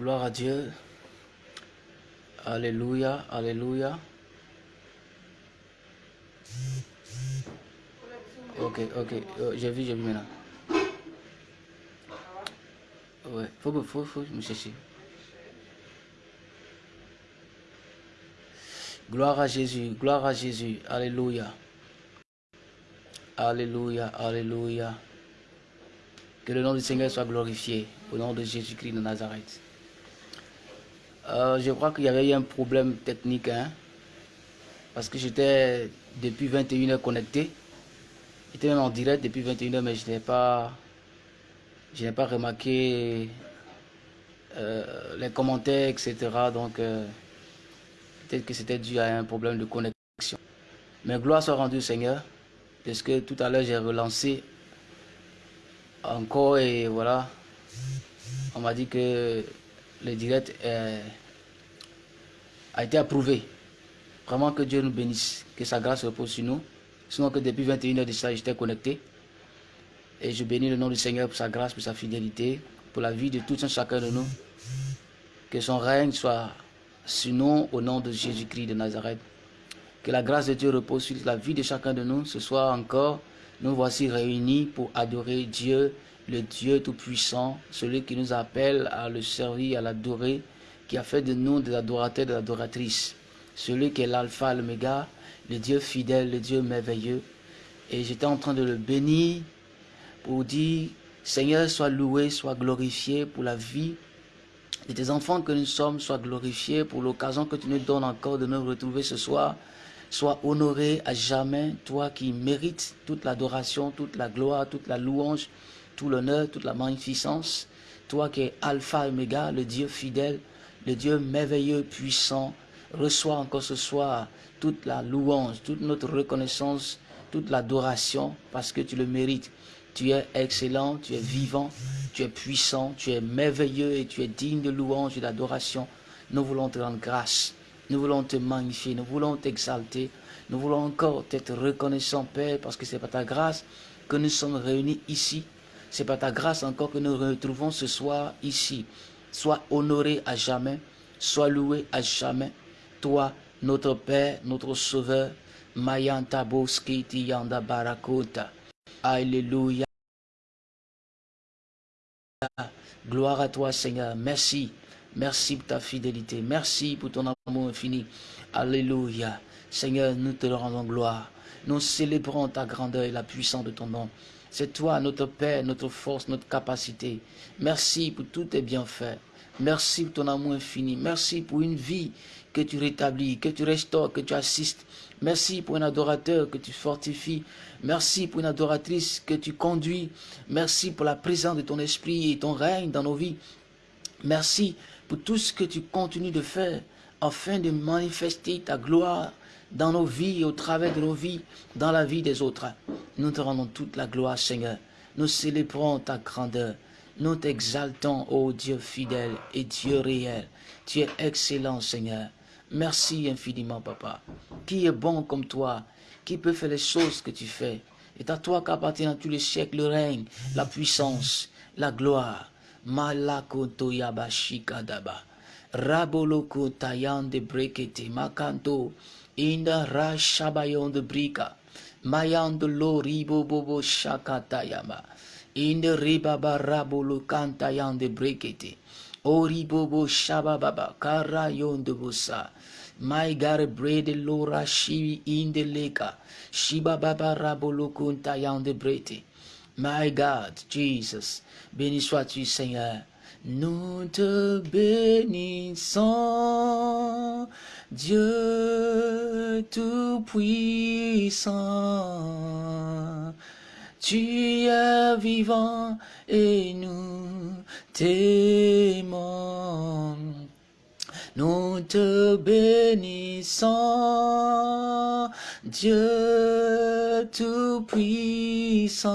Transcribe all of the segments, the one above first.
Gloire à Dieu. Alléluia, Alléluia. Ok, ok, euh, j'ai vu, j'ai vu maintenant. Ouais, faut, faut, faut me chercher. Gloire à Jésus, gloire à Jésus, Alléluia. Alléluia, Alléluia. Que le nom du Seigneur soit glorifié au nom de Jésus-Christ de Nazareth. Euh, je crois qu'il y avait eu un problème technique, hein, parce que j'étais depuis 21h connecté. J'étais même en direct depuis 21h, mais je n'ai pas, je n'ai pas remarqué euh, les commentaires, etc. Donc, euh, peut-être que c'était dû à un problème de connexion. Mais gloire soit rendue au Seigneur, parce que tout à l'heure j'ai relancé encore et voilà, on m'a dit que le direct a été approuvé. Vraiment que Dieu nous bénisse, que sa grâce repose sur nous. Sinon que depuis 21h de ça, j'étais connecté. Et je bénis le nom du Seigneur pour sa grâce, pour sa fidélité, pour la vie de tout un chacun de nous. Que son règne soit sur nous au nom de Jésus-Christ de Nazareth. Que la grâce de Dieu repose sur la vie de chacun de nous. Ce soir encore, nous voici réunis pour adorer Dieu, le Dieu Tout-Puissant, celui qui nous appelle à le servir, à l'adorer, qui a fait de nous des adorateurs, des adoratrices. Celui qui est l'alpha, l'oméga, le Dieu fidèle, le Dieu merveilleux. Et j'étais en train de le bénir pour dire, Seigneur, sois loué, sois glorifié pour la vie de tes enfants que nous sommes, sois glorifié pour l'occasion que tu nous donnes encore de nous retrouver ce soir. Sois honoré à jamais, toi qui mérites toute l'adoration, toute la gloire, toute la louange, tout l'honneur, toute la magnificence. Toi qui es Alpha et Omega, le Dieu fidèle, le Dieu merveilleux, puissant, reçois encore ce soir toute la louange, toute notre reconnaissance, toute l'adoration, parce que tu le mérites. Tu es excellent, tu es vivant, tu es puissant, tu es merveilleux et tu es digne de louange et d'adoration. Nous voulons te rendre grâce, nous voulons te magnifier, nous voulons t'exalter, nous voulons encore être reconnaissant, Père, parce que c'est par ta grâce que nous sommes réunis ici. C'est par ta grâce encore que nous nous retrouvons ce soir ici. Sois honoré à jamais, sois loué à jamais. Toi, notre Père, notre Sauveur, Mayanta Boskiti Yanda Barakota. Alléluia. Gloire à toi, Seigneur. Merci. Merci pour ta fidélité. Merci pour ton amour infini. Alléluia. Seigneur, nous te rendons gloire. Nous célébrons ta grandeur et la puissance de ton nom. C'est toi, notre Père, notre force, notre capacité. Merci pour tous tes bienfaits. Merci pour ton amour infini. Merci pour une vie que tu rétablis, que tu restaures, que tu assistes. Merci pour un adorateur que tu fortifies. Merci pour une adoratrice que tu conduis. Merci pour la présence de ton esprit et ton règne dans nos vies. Merci pour tout ce que tu continues de faire afin de manifester ta gloire dans nos vies au travers de nos vies, dans la vie des autres. Nous te rendons toute la gloire, Seigneur. Nous célébrons ta grandeur. Nous t'exaltons, ô Dieu fidèle et Dieu réel. Tu es excellent, Seigneur. Merci infiniment, Papa. Qui est bon comme toi Qui peut faire les choses que tu fais Et à toi qu'appartient tous les siècles le règne, la puissance, la gloire. Malakoto yabashikadaba. Raboloko tayan de brekete makanto. Inda rashabayon de brika. Mayan de lo ribo bobo shakatayama. Inda ribaba rabolo kantayan de brekete. Oribobo shabababa karayon de bosa. My God, bread lora shibi in the leka. Shiba baba rabolo kuntayan de brete. My God, Jesus, béni sois-tu Seigneur. Nous te bénissons, Dieu Tout-Puissant. Tu es vivant et nous t'aimons. Nous te bénissons, Dieu Tout-Puissant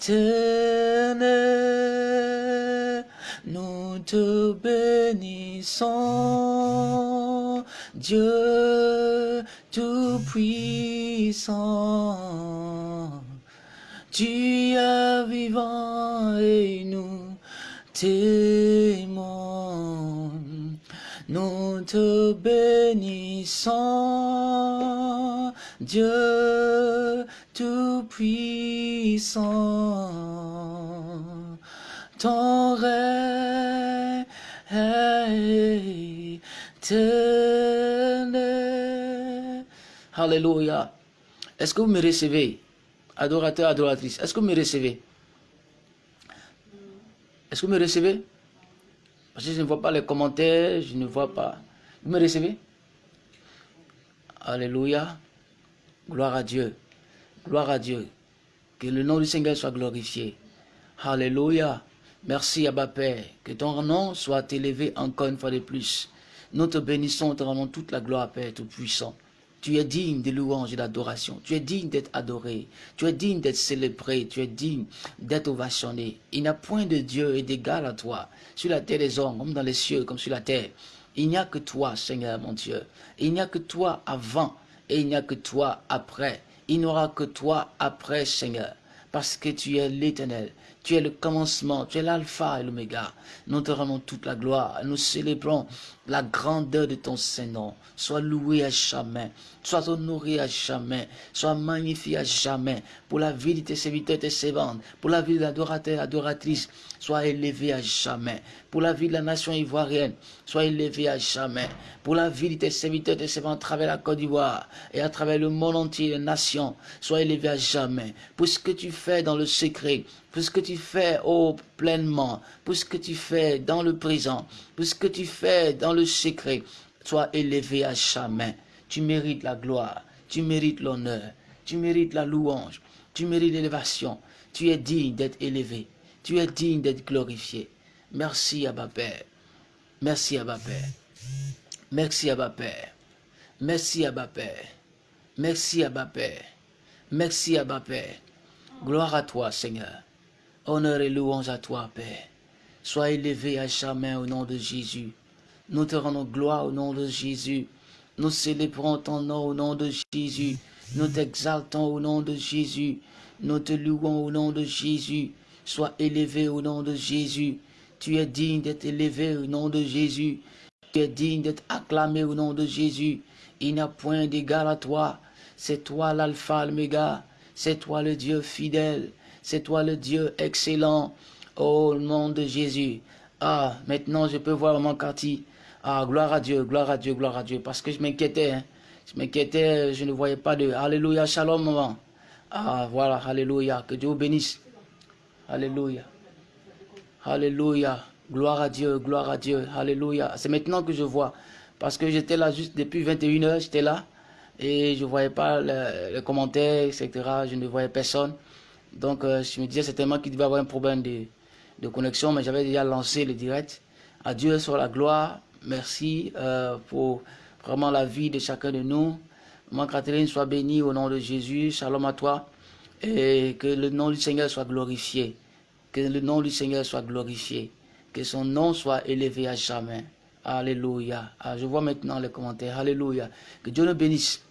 éternel. Nous te bénissons, Dieu Tout-Puissant. Tu es vivant et nous t'aimons. Nous te bénissons, Dieu tout-puissant. Ton règne est. Alléluia. Est-ce que vous me recevez, adorateur, adoratrice Est-ce que vous me recevez? Est-ce que vous me recevez? Parce que je ne vois pas les commentaires, je ne vois pas. Vous me recevez? Alléluia. Gloire à Dieu. Gloire à Dieu. Que le nom du Seigneur soit glorifié. Alléluia. Merci, Abba Père. Que ton nom soit élevé encore une fois de plus. Nous te bénissons, te rendons toute la gloire, Père Tout-Puissant. Tu es digne de louange et d'adoration. Tu es digne d'être adoré. Tu es digne d'être célébré. Tu es digne d'être ovationné. Il n'y a point de Dieu et d'égal à toi, sur la terre des hommes, comme dans les cieux, comme sur la terre. Il n'y a que toi, Seigneur mon Dieu. Il n'y a que toi avant et il n'y a que toi après. Il n'y aura que toi après, Seigneur, parce que tu es l'éternel. Tu es le commencement, tu es l'alpha et l'oméga. Nous te rendons toute la gloire. Nous célébrons la grandeur de ton Saint-Nom. Sois loué à jamais. Sois honoré à jamais. Sois magnifié à jamais. Pour la vie de tes serviteurs et tes servantes. Pour la vie de l'adorateur adoratrice. Sois élevé à jamais. Pour la vie de la nation ivoirienne. Sois élevé à jamais. Pour la vie de tes serviteurs et tes servantes à travers la Côte d'Ivoire et à travers le monde entier, les nations. Sois élevé à jamais. Pour ce que tu fais dans le secret pour ce que tu fais, oh, pleinement, pour ce que tu fais dans le présent, pour ce que tu fais dans le secret, sois élevé à jamais. Tu mérites la gloire, tu mérites l'honneur, tu mérites la louange, tu mérites l'élévation. Tu es digne d'être élevé, tu es digne d'être glorifié. Merci, Abba Père. Merci, Abba Père. Merci, Abba Père. Merci, Abba Père. Merci, Abba Père. Merci, Abba Père. Gloire à toi, Seigneur. Honneur et louange à toi, Père. Sois élevé à jamais au nom de Jésus. Nous te rendons gloire au nom de Jésus. Nous célébrons ton nom au nom de Jésus. Nous t'exaltons au nom de Jésus. Nous te louons au nom de Jésus. Sois élevé au nom de Jésus. Tu es digne d'être élevé au nom de Jésus. Tu es digne d'être acclamé au nom de Jésus. Il n'y a point d'égal à toi. C'est toi l'alpha, l'oméga. C'est toi le Dieu fidèle. C'est toi le Dieu excellent. Au nom de Jésus. Ah, maintenant je peux voir mon quartier. Ah, gloire à Dieu, gloire à Dieu, gloire à Dieu. Parce que je m'inquiétais. Hein. Je m'inquiétais, je ne voyais pas de... Alléluia, shalom, maman. Ah, voilà, alléluia. Que Dieu vous bénisse. Alléluia. Alléluia. Gloire à Dieu, gloire à Dieu. Alléluia. C'est maintenant que je vois. Parce que j'étais là juste depuis 21 heures, j'étais là. Et je ne voyais pas les commentaires, etc. Je ne voyais personne. Donc, euh, je me disais certainement qu'il devait avoir un problème de, de connexion, mais j'avais déjà lancé le direct. À Dieu soit la gloire. Merci euh, pour vraiment la vie de chacun de nous. Moi, Catherine, soit bénie au nom de Jésus. Shalom à toi. Et que le nom du Seigneur soit glorifié. Que le nom du Seigneur soit glorifié. Que son nom soit élevé à jamais. Alléluia. Ah, je vois maintenant les commentaires. Alléluia. Que Dieu nous bénisse.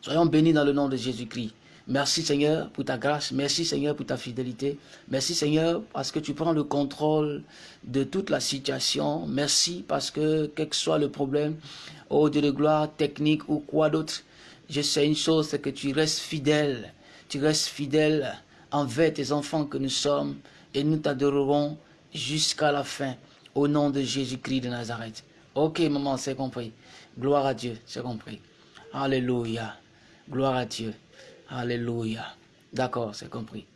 Soyons bénis dans le nom de Jésus-Christ. Merci Seigneur pour ta grâce. Merci Seigneur pour ta fidélité. Merci Seigneur parce que tu prends le contrôle de toute la situation. Merci parce que quel que soit le problème, oh Dieu de gloire, technique ou quoi d'autre, je sais une chose, c'est que tu restes fidèle. Tu restes fidèle envers tes enfants que nous sommes et nous t'adorerons jusqu'à la fin au nom de Jésus-Christ de Nazareth. Ok maman, c'est compris. Gloire à Dieu, c'est compris. Alléluia. Gloire à Dieu. Alléluia. D'accord, c'est compris.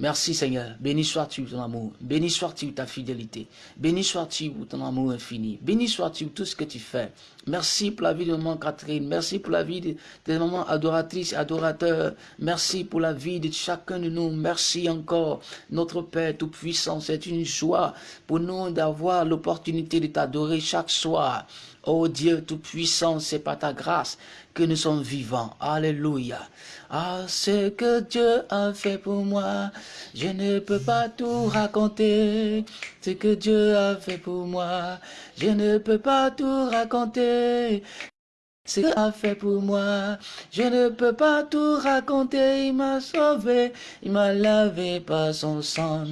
Merci Seigneur. Béni sois-tu ton amour. Béni sois-tu ta fidélité. Béni sois-tu pour ton amour infini. Béni sois-tu tout ce que tu fais. Merci pour la vie de maman Catherine. Merci pour la vie de, de maman adoratrice, adorateur. Merci pour la vie de chacun de nous. Merci encore. Notre Père Tout-Puissant, c'est une joie pour nous d'avoir l'opportunité de t'adorer chaque soir. Oh Dieu Tout-Puissant, c'est par ta grâce que nous sommes vivants. Alléluia. Ah, ce que Dieu a fait pour moi, je ne peux pas tout raconter. Ce que Dieu a fait pour moi, je ne peux pas tout raconter. ce qu'il a fait pour moi. Je ne peux pas tout raconter, il m'a sauvé, il m'a lavé par son sang.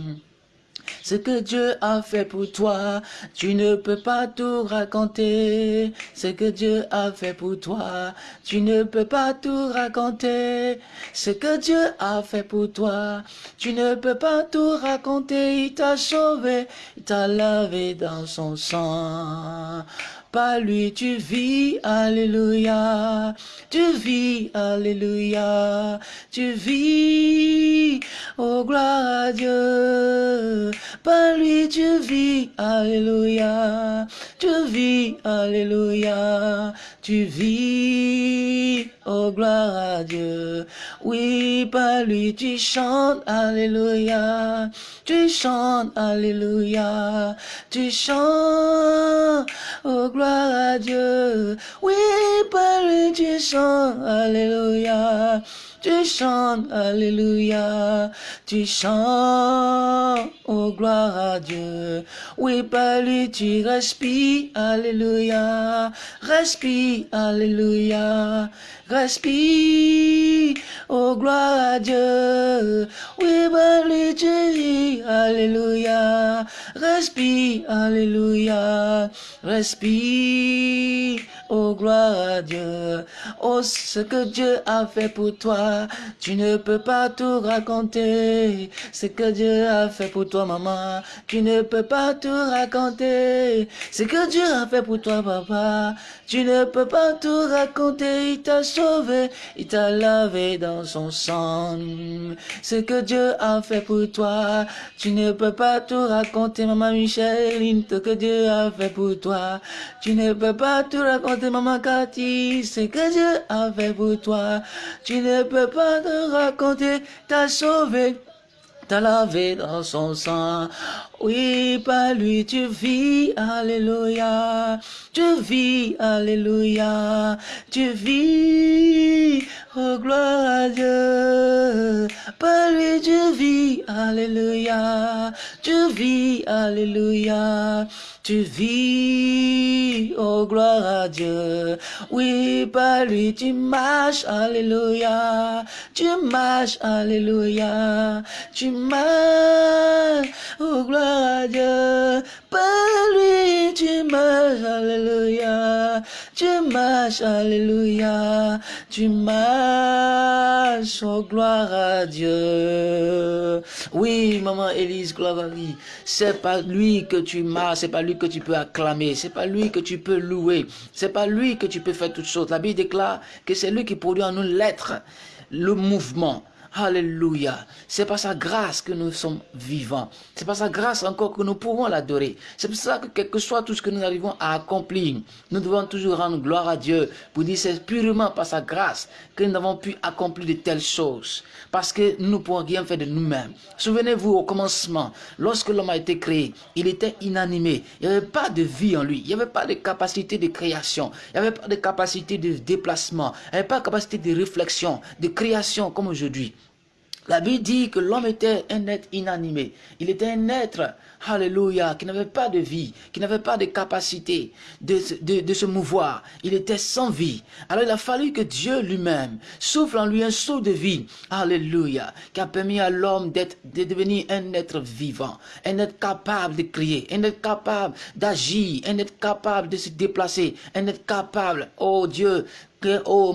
Ce que Dieu a fait pour toi, tu ne peux pas tout raconter. Ce que Dieu a fait pour toi, tu ne peux pas tout raconter. Ce que Dieu a fait pour toi, tu ne peux pas tout raconter. Il t'a sauvé, il t'a lavé dans son sang. Par lui tu vis, alléluia. Tu vis, alléluia. Tu vis, oh gloire à Dieu. Par lui tu vis, alléluia. Tu vis, alléluia. Tu vis, oh gloire à Dieu. Oui, par lui tu chantes, alléluia. Tu chantes, alléluia. Tu chantes, oh gloire à Dieu. Oui, par lui tu chantes, alléluia. Tu chantes, alléluia. Tu chantes, oh gloire à Dieu. Oui, par lui tu respires, alléluia. Respire, alléluia. Respire, oh gloire à Dieu. Oui, par lui tu vis, alléluia. Respire, alléluia. Respire, oh gloire à Dieu. Oh, ce que Dieu a fait pour toi, tu ne peux pas tout raconter. Ce que Dieu a fait pour toi, maman, tu ne peux pas tout raconter. Ce que Dieu a fait pour toi, papa, tu ne peux pas tout raconter. Il t'a sauvé, il t'a lavé dans son sang. Ce que Dieu a fait pour toi, tu ne peux pas tout raconter, maman Micheline, ce que Dieu a fait pour toi. Tu ne peux pas tout raconter, maman Cathy, ce que Dieu a fait pour toi. Tu ne peux pas te raconter, t'as sauvé, t'as lavé dans son sang. Oui, par lui tu vis, alléluia. Tu vis, alléluia. Tu vis, oh gloire à Dieu. Par lui tu vis, alléluia. Tu vis, alléluia. Tu vis, oh gloire à Dieu. Oui, par lui tu marches, alléluia. Tu marches, alléluia. Tu marches, oh gloire à Dieu. Par lui tu marches, alléluia. Tu marches, alléluia. Tu marches, oh gloire à Dieu. Oui, maman Élise, gloire à lui. C'est pas lui que tu marches, c'est pas lui que tu peux acclamer, c'est pas lui que tu peux louer, c'est pas lui que tu peux faire toutes choses. La Bible déclare que c'est lui qui produit en nous l'être, le mouvement. Alléluia. C'est par sa grâce que nous sommes vivants. C'est par sa grâce encore que nous pouvons l'adorer. C'est pour ça que quel que soit tout ce que nous arrivons à accomplir, nous devons toujours rendre gloire à Dieu pour dire c'est purement par sa grâce que nous avons pu accomplir de telles choses. Parce que nous ne pouvons rien faire de nous-mêmes. Souvenez-vous au commencement, lorsque l'homme a été créé, il était inanimé. Il n'y avait pas de vie en lui. Il n'y avait pas de capacité de création. Il n'y avait pas de capacité de déplacement. Il n'y avait pas de capacité de réflexion, de création comme aujourd'hui. La Bible dit que l'homme était un être inanimé. Il était un être, alléluia, qui n'avait pas de vie, qui n'avait pas de capacité de, de, se mouvoir. Il était sans vie. Alors il a fallu que Dieu lui-même souffle en lui un saut de vie, alléluia, qui a permis à l'homme de devenir un être vivant, un être capable de crier, un être capable d'agir, un être capable de se déplacer, un être capable, oh Dieu, oh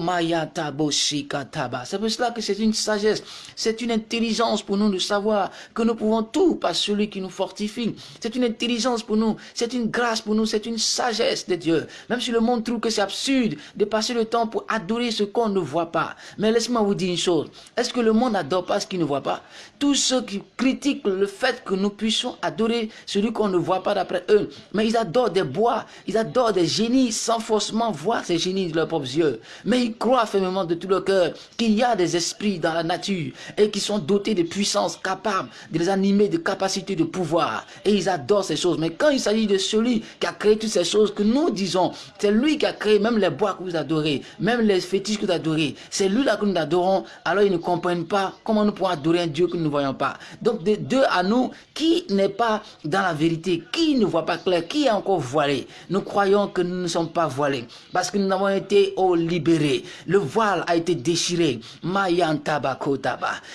C'est pour cela que c'est une sagesse, c'est une intelligence pour nous de savoir que nous pouvons tout par celui qui nous fortifie. C'est une intelligence pour nous, c'est une grâce pour nous, c'est une sagesse de Dieu. Même si le monde trouve que c'est absurde de passer le temps pour adorer ce qu'on ne voit pas. Mais laisse-moi vous dire une chose. Est-ce que le monde n'adore pas ce qu'il ne voit pas? Tous ceux qui critiquent le fait que nous puissions adorer celui qu'on ne voit pas d'après eux, mais ils adorent des bois, ils adorent des génies sans forcément voir ces génies de leurs propres yeux. mais ils croient fermement de tout leur cœur qu'il y a des esprits dans la nature et qui sont dotés de puissance capables de les animer, de capacités de pouvoir. Et ils adorent ces choses. Mais quand il s'agit de celui qui a créé toutes ces choses que nous disons, c'est lui qui a créé même les bois que vous adorez, même les fétiches que vous adorez, c'est lui là que nous adorons, alors ils ne comprennent pas comment nous pouvons adorer un Dieu que nous ne voyons pas. Donc de deux à nous, qui n'est pas dans la vérité, qui ne voit pas clair, qui est encore voilé, nous croyons que nous ne sommes pas voilés, parce que nous avons été oh, libérés. Le voile a été déchiré. Mayan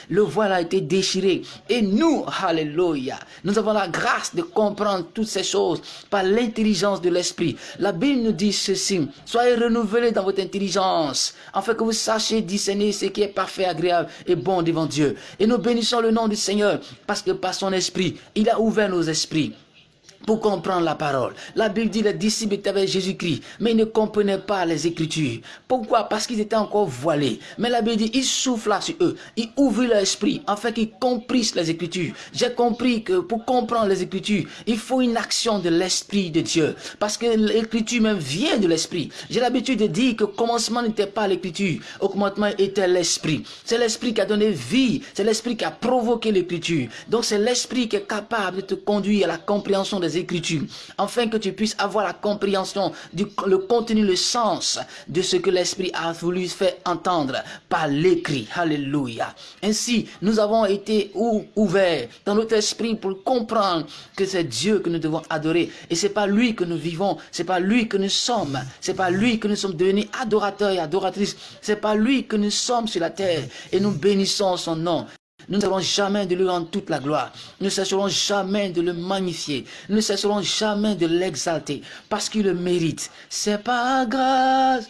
Le voile a été déchiré. Et nous, alléluia, nous avons la grâce de comprendre toutes ces choses par l'intelligence de l'esprit. La Bible nous dit ceci, soyez renouvelés dans votre intelligence, afin que vous sachiez discerner ce qui est parfait, agréable et bon devant Dieu. Et nous bénissons le nom du Seigneur, parce que par son esprit, il a ouvert nos esprits pour comprendre la parole. La Bible dit les disciples étaient avec Jésus-Christ, mais ils ne comprenaient pas les Écritures. Pourquoi? Parce qu'ils étaient encore voilés. Mais la Bible dit, il souffla sur eux, il ouvrit leur esprit, afin qu'ils comprissent les Écritures. J'ai compris que pour comprendre les Écritures, il faut une action de l'Esprit de Dieu. Parce que l'Écriture même vient de l'Esprit. J'ai l'habitude de dire que commencement n'était pas l'Écriture, au commencement était l'Esprit. C'est l'Esprit qui a donné vie, c'est l'Esprit qui a provoqué l'Écriture. Donc c'est l'Esprit qui est capable de te conduire à la compréhension des Écritures, afin que tu puisses avoir la compréhension du le contenu, le sens de ce que l'Esprit a voulu faire entendre par l'écrit. Alléluia. Ainsi, nous avons été ouverts dans notre esprit pour comprendre que c'est Dieu que nous devons adorer. Et c'est pas lui que nous vivons, c'est pas lui que nous sommes, c'est pas lui que nous sommes devenus adorateurs et adoratrices, c'est pas lui que nous sommes sur la terre. Et nous bénissons son nom. Nous ne cesserons jamais de lui rendre toute la gloire. Nous ne cesserons jamais de le magnifier. Nous ne cesserons jamais de l'exalter parce qu'il le mérite. C'est pas grâce.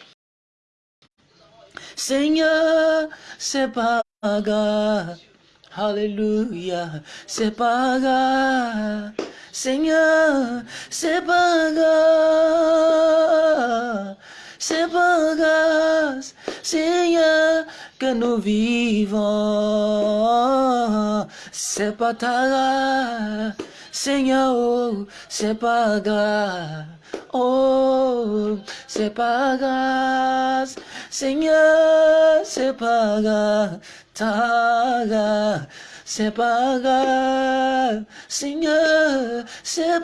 Seigneur, c'est pas grâce. Alléluia, c'est pas grave. Seigneur, c'est pas grave. C'est pas grâce, Seigneur, que nous vivons. C'est pas ta grâce, Seigneur, c'est. Oh, c'est pas grâce, Seigneur, c'est pas grâce, ta grâce. C'est pas grave, Seigneur, c'est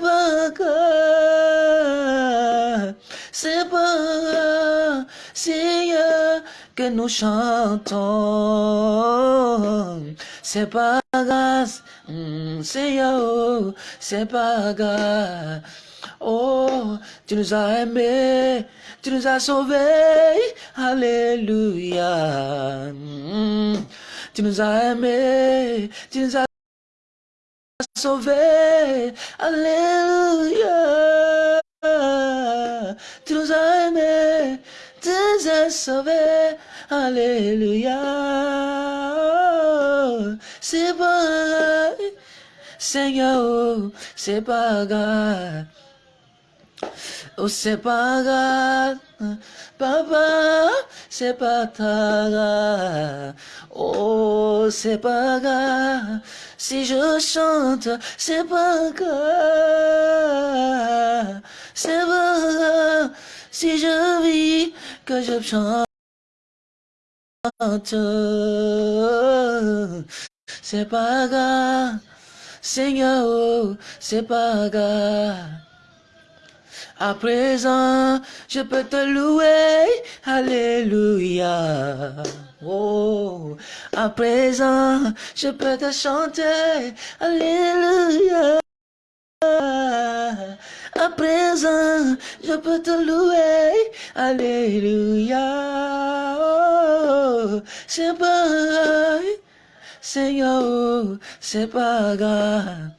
grave, c'est grave, que nous chantons. C'est pas grave, mm, Seigneur, c'est pas grave. Oh, tu nous as aimés, tu nous as sauvés, Alléluia. Mm. Tu nous as aimés, tu nous as sauvés. Alléluia. Tu nous as aimés, tu nous as sauvés. Alléluia. C'est pas Seigneur, c'est pas grave. Oh, c'est pas grave, papa, c'est pas ta grave. Oh, c'est pas grave, si je chante, c'est pas grave. C'est pas grave, si je vis, que je chante. C'est pas grave, Seigneur, c'est pas grave. À présent, je peux te louer, Alléluia. Oh, à présent, je peux te chanter, Alléluia. Je peux te louer, Alléluia. Oh, c'est pas Seigneur, c'est pas grave.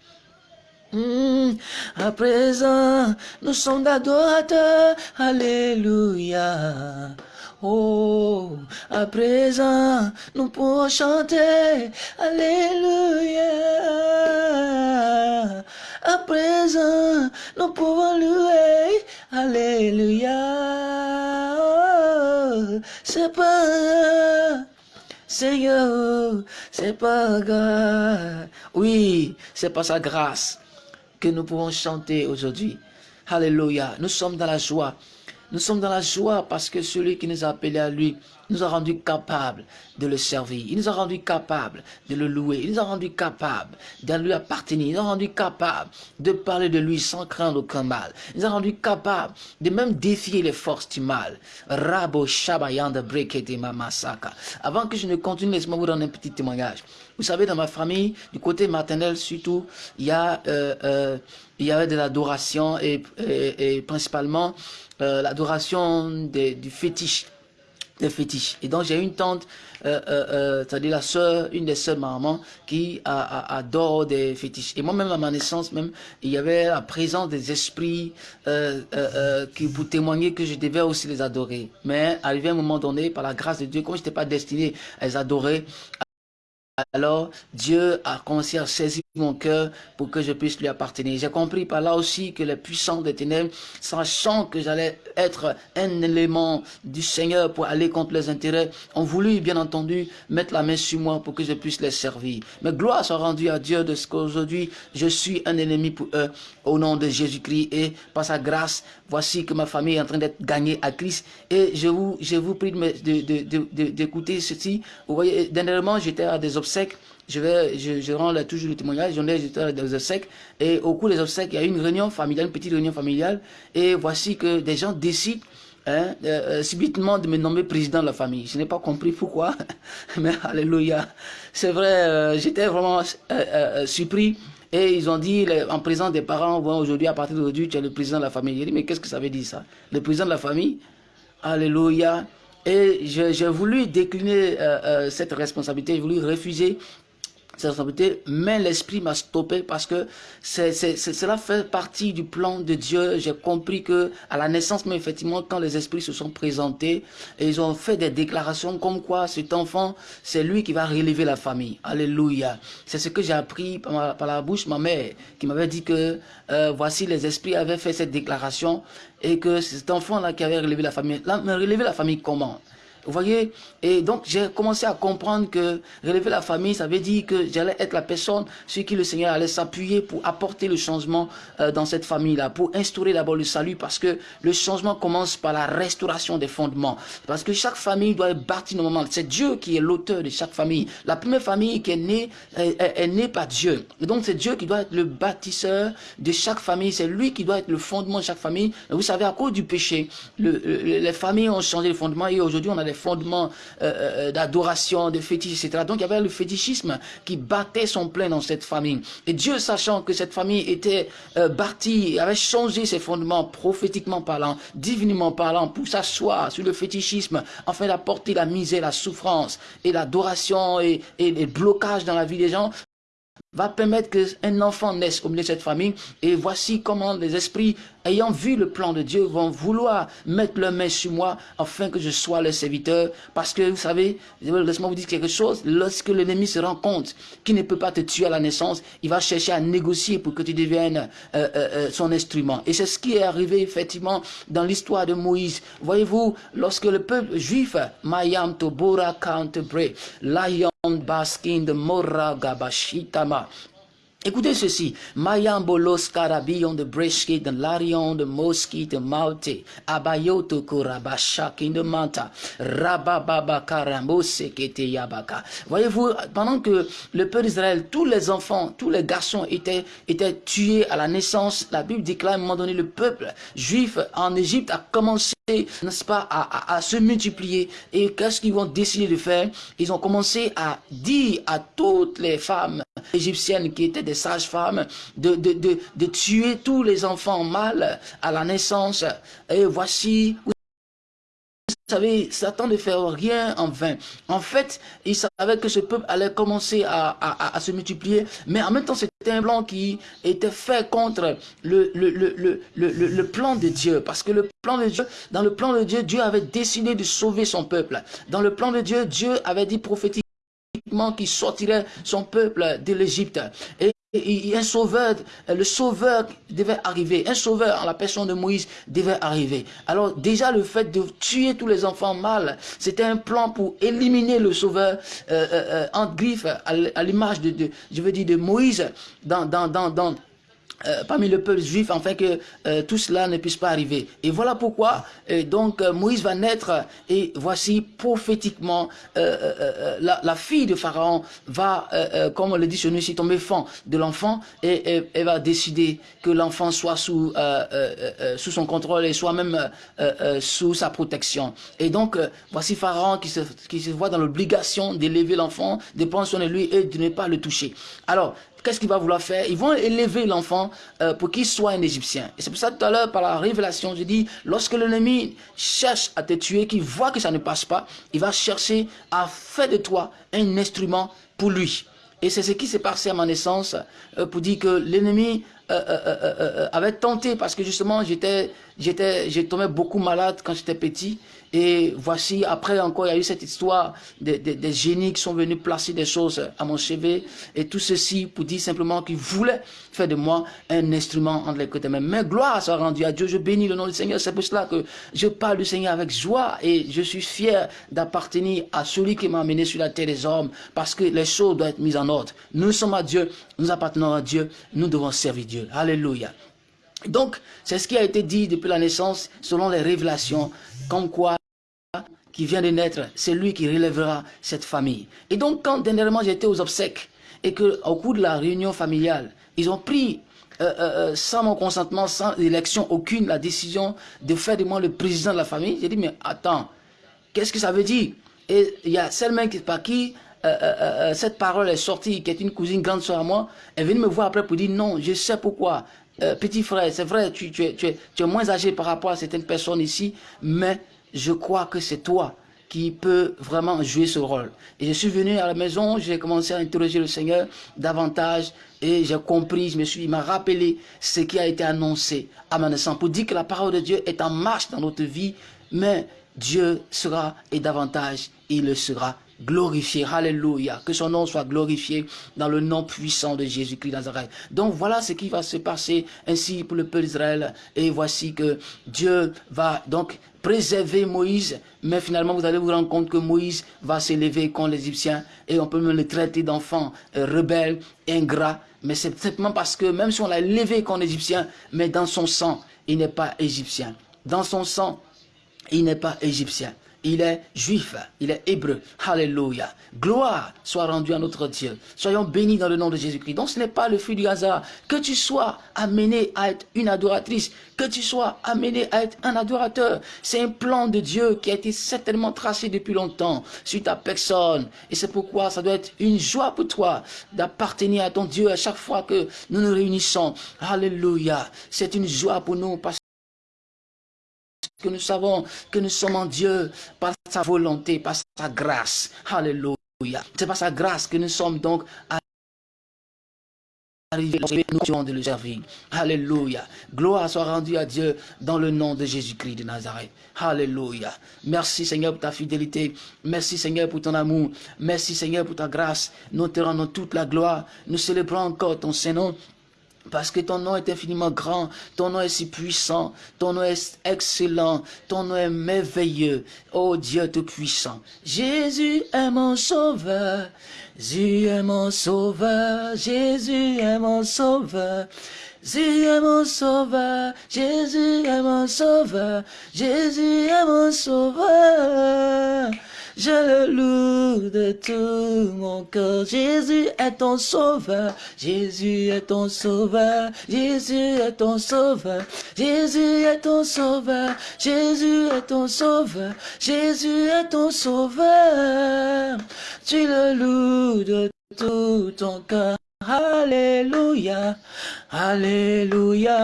Hmm, à présent, nous sommes adorateurs. Alléluia. Oh, à présent, nous pouvons chanter. Alléluia. À présent, nous pouvons louer. Alléluia. C'est pas Seigneur, c'est pas grave. Oui, c'est pas sa grâce que nous pouvons chanter aujourd'hui. Alléluia. Nous sommes dans la joie. Nous sommes dans la joie parce que celui qui nous a appelés à lui nous a rendus capables de le servir. Il nous a rendus capables de le louer. Il nous a rendus capables de lui appartenir. Il nous a rendus capables de parler de lui sans craindre aucun mal. Il nous a rendus capables de même défier les forces du mal. Rabo Shabayanda Brekete Mamasaka. Avant que je ne continue, laisse-moi vous donner un petit témoignage. Vous savez, dans ma famille, du côté maternel surtout, il y a, euh, euh, il y avait de l'adoration et, et, principalement euh, l'adoration du fétiche des fétiches. Et donc j'ai une tante, euh, euh, c'est-à-dire la sœur, une des sœurs maman, qui adore des fétiches. Et moi-même à ma naissance, même, il y avait la présence des esprits qui pour témoigner que je devais aussi les adorer. Mais arrivé à un moment donné, par la grâce de Dieu, comme je n'étais pas destiné à les adorer, alors Dieu a commencé à saisir mon cœur pour que je puisse lui appartenir. J'ai compris par là aussi que les puissants des ténèbres, sachant que j'allais être un élément du Seigneur pour aller contre les intérêts, ont voulu bien entendu mettre la main sur moi pour que je puisse les servir. Mais gloire soit rendue à Dieu de ce qu'aujourd'hui je suis un ennemi pour eux au nom de Jésus-Christ et par sa grâce, voici que ma famille est en train d'être gagnée à Christ et je vous, je vous prie d'écouter ceci. Vous voyez, dernièrement j'étais à des obsèques je vais, je, rends toujours le témoignage, j'en ai des obsèques, et au cours des obsèques, il y a une réunion familiale, une petite réunion familiale, et voici que des gens décident hein, euh, subitement de me nommer président de la famille. Je n'ai pas compris pourquoi, mais alléluia. C'est vrai, euh, j'étais vraiment euh, surpris, et ils ont dit, en présence des parents, aujourd'hui, à partir d'aujourd'hui, tu es le président de la famille. J'ai dit, mais qu'est-ce que ça veut dire ça? Le président de la famille? Alléluia. Et j'ai voulu décliner cette responsabilité, j'ai voulu refuser mais l'esprit m'a stoppé parce que c'est cela fait partie du plan de Dieu. J'ai compris que à la naissance, mais effectivement, quand les esprits se sont présentés, ils ont fait des déclarations comme quoi cet enfant, c'est lui qui va relever la famille. Alléluia. C'est ce que j'ai appris par, la bouche de ma mère, qui m'avait dit que euh, voici les esprits avaient fait cette déclaration et que cet enfant-là qui avait relevé la famille. Là, mais relever la famille comment? Vous voyez? Et donc, j'ai commencé à comprendre que relever la famille, ça veut dire que j'allais être la personne sur qui le Seigneur allait s'appuyer pour apporter le changement euh, dans cette famille-là, pour instaurer d'abord le salut, parce que le changement commence par la restauration des fondements. Parce que chaque famille doit être bâtie normalement. C'est Dieu qui est l'auteur de chaque famille. La première famille qui est née est, née par Dieu. Donc, c'est Dieu qui doit être le bâtisseur de chaque famille. C'est lui qui doit être le fondement de chaque famille. Vous savez, à cause du péché, le, les familles ont changé le fondement et aujourd'hui, on a des fondements euh, euh, d'adoration, de fétiche, etc. Donc il y avait le fétichisme qui battait son plein dans cette famille. Et Dieu, sachant que cette famille était euh, bâtie, avait changé ses fondements prophétiquement parlant, divinement parlant, pour s'asseoir sur le fétichisme, afin d'apporter la misère, la souffrance et l'adoration et, et les blocages dans la vie des gens, va permettre qu'un enfant naisse au milieu de cette famille. Et voici comment les esprits ayant vu le plan de Dieu, vont vouloir mettre leur main sur moi afin que je sois leur serviteur. Parce que, vous savez, laisse-moi vous dire quelque chose, lorsque l'ennemi se rend compte qu'il ne peut pas te tuer à la naissance, il va chercher à négocier pour que tu deviennes euh, euh, euh, son instrument. Et c'est ce qui est arrivé effectivement dans l'histoire de Moïse. Voyez-vous, lorsque le peuple juif, Mayam Tobora basking in the Mora Gabashitama. Écoutez ceci. Mayambolos karabion de breshke de larion de moski de maute. Abayoto korabashaki de manta. Rabababa yabaka. Voyez-vous, pendant que le peuple d'Israël, tous les enfants, tous les garçons étaient, étaient tués à la naissance, la Bible déclare à un moment donné, le peuple juif en Égypte a commencé n'est-ce pas, à, à, se multiplier. Et qu'est-ce qu'ils vont décider de faire? Ils ont commencé à dire à toutes les femmes égyptiennes qui étaient des sages-femmes de, de, de, de, tuer tous les enfants mâles à la naissance. Et voici, vous savez, Satan ne fait rien en vain. En fait, il savait que ce peuple allait commencer à, se multiplier, mais en même temps, c'était un plan qui était fait contre le, le, le, le, plan de Dieu. Parce que le plan de Dieu, dans le plan de Dieu, Dieu avait décidé de sauver son peuple. Dans le plan de Dieu, Dieu avait dit qu'il sortirait son peuple de l'Égypte. Et un sauveur, le sauveur devait arriver, un sauveur en la personne de Moïse devait arriver. Alors déjà le fait de tuer tous les enfants mâles, c'était un plan pour éliminer le sauveur euh, euh, euh en griffe à, l'image de, je veux dire de Moïse dans, dans, dans euh, parmi le peuple juif afin que euh, tout cela ne puisse pas arriver. Et voilà pourquoi euh, donc Moïse va naître et voici prophétiquement la, la, fille de Pharaon va, comme on le dit sur nous ici, tomber fond de l'enfant et elle va décider que l'enfant soit sous, sous son contrôle et soit même sous sa protection. Et donc voici Pharaon qui se, qui se voit dans l'obligation d'élever l'enfant, de prendre soin lui et de ne pas le toucher. Alors qu'est-ce qu'il va vouloir faire? Ils vont élever l'enfant euh, pour qu'il soit un Égyptien. Et c'est pour ça tout à l'heure, par la révélation, je dis, lorsque l'ennemi cherche à te tuer, qu'il voit que ça ne passe pas, il va chercher à faire de toi un instrument pour lui. Et c'est ce qui s'est passé à ma naissance euh, pour dire que l'ennemi euh, avait tenté parce que justement j'étais j'étais j'ai tombé beaucoup malade quand j'étais petit et voici, après encore, il y a eu cette histoire des, des, génies qui sont venus placer des choses à mon chevet. Et tout ceci pour dire simplement qu'ils voulaient faire de moi un instrument entre les côtés. Mais gloire soit rendue à Dieu. Je bénis le nom du Seigneur. C'est pour cela que je parle du Seigneur avec joie. Et je suis fier d'appartenir à celui qui m'a amené sur la terre des hommes. Parce que les choses doivent être mises en ordre. Nous sommes à Dieu. Nous appartenons à Dieu. Nous devons servir Dieu. Alléluia. Donc, c'est ce qui a été dit depuis la naissance, selon les révélations, comme quoi qui vient de naître, c'est lui qui relèvera cette famille. Et donc, quand dernièrement j'étais aux obsèques, et qu'au cours de la réunion familiale, ils ont pris, euh, euh, euh, sans mon consentement, sans élection aucune, la décision de faire de moi le président de la famille, j'ai dit, mais attends, qu'est-ce que ça veut dire? Et il y a seulement par qui cette parole est sortie, qui est une cousine grande soeur à moi, elle vient me voir après pour dire, non, je sais pourquoi. petit frère, c'est vrai, tu, es, tu, es, tu es moins âgé par rapport à certaines personnes ici, mais je crois que c'est toi qui peux vraiment jouer ce rôle. Et je suis venu à la maison, j'ai commencé à interroger le Seigneur davantage et j'ai compris, je me suis, il m'a rappelé ce qui a été annoncé à ma naissance pour dire que la parole de Dieu est en marche dans notre vie, mais Dieu sera et davantage, il le sera glorifié. Alléluia. Que son nom soit glorifié dans le nom puissant de Jésus-Christ Nazareth. Donc voilà ce qui va se passer ainsi pour le peuple d'Israël. Et voici que Dieu va donc préserver Moïse, mais finalement vous allez vous rendre compte que Moïse va s'élever contre les Égyptiens et on peut même le traiter d'enfant euh, rebelle, ingrat, mais c'est simplement parce que même si on l'a élevé contre les Égyptiens, mais dans son sang, il n'est pas égyptien. Dans son sang, il n'est pas égyptien il est juif, il est hébreu. Alléluia. Gloire soit rendue à notre Dieu. Soyons bénis dans le nom de Jésus-Christ. Donc ce n'est pas le fruit du hasard. Que tu sois amené à être une adoratrice, que tu sois amené à être un adorateur. C'est un plan de Dieu qui a été certainement tracé depuis longtemps sur ta personne. Et c'est pourquoi ça doit être une joie pour toi d'appartenir à ton Dieu à chaque fois que nous nous réunissons. Alléluia. C'est une joie pour nous que nous savons que nous sommes en Dieu par sa volonté, par sa grâce. Alléluia. C'est par sa grâce que nous sommes donc arrivés nous de le servir. Alléluia. Gloire soit rendue à Dieu dans le nom de Jésus-Christ de Nazareth. Alléluia. Merci Seigneur pour ta fidélité. Merci Seigneur pour ton amour. Merci Seigneur pour ta grâce. Nous te rendons toute la gloire. Nous célébrons encore ton Saint-Nom. Parce que ton nom est infiniment grand, ton nom est si puissant, ton nom est excellent, ton nom est merveilleux. Oh Dieu tout-puissant. Jésus est mon sauveur, Jésus est mon sauveur, Jésus est mon sauveur. Jésus est mon sauveur, Jésus est mon sauveur, Jésus est mon sauveur. Je le loue de tout mon cœur. Jésus est ton sauveur. Jésus est ton sauveur. Jésus est ton sauveur. Jésus est ton sauveur. Jésus est ton sauveur. Jésus est ton sauveur. Tu le loues de tout ton cœur. Alléluia, Alléluia,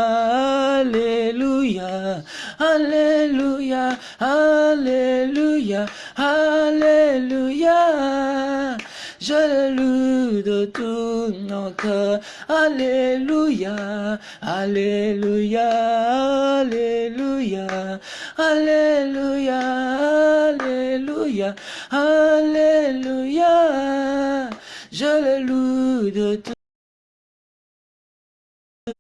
Alléluia, Alléluia, Alléluia, Alléluia. Je le loue de tout mon cœur. Alléluia, Alléluia, Alléluia, Alléluia, Alléluia, Alléluia je le loue de tout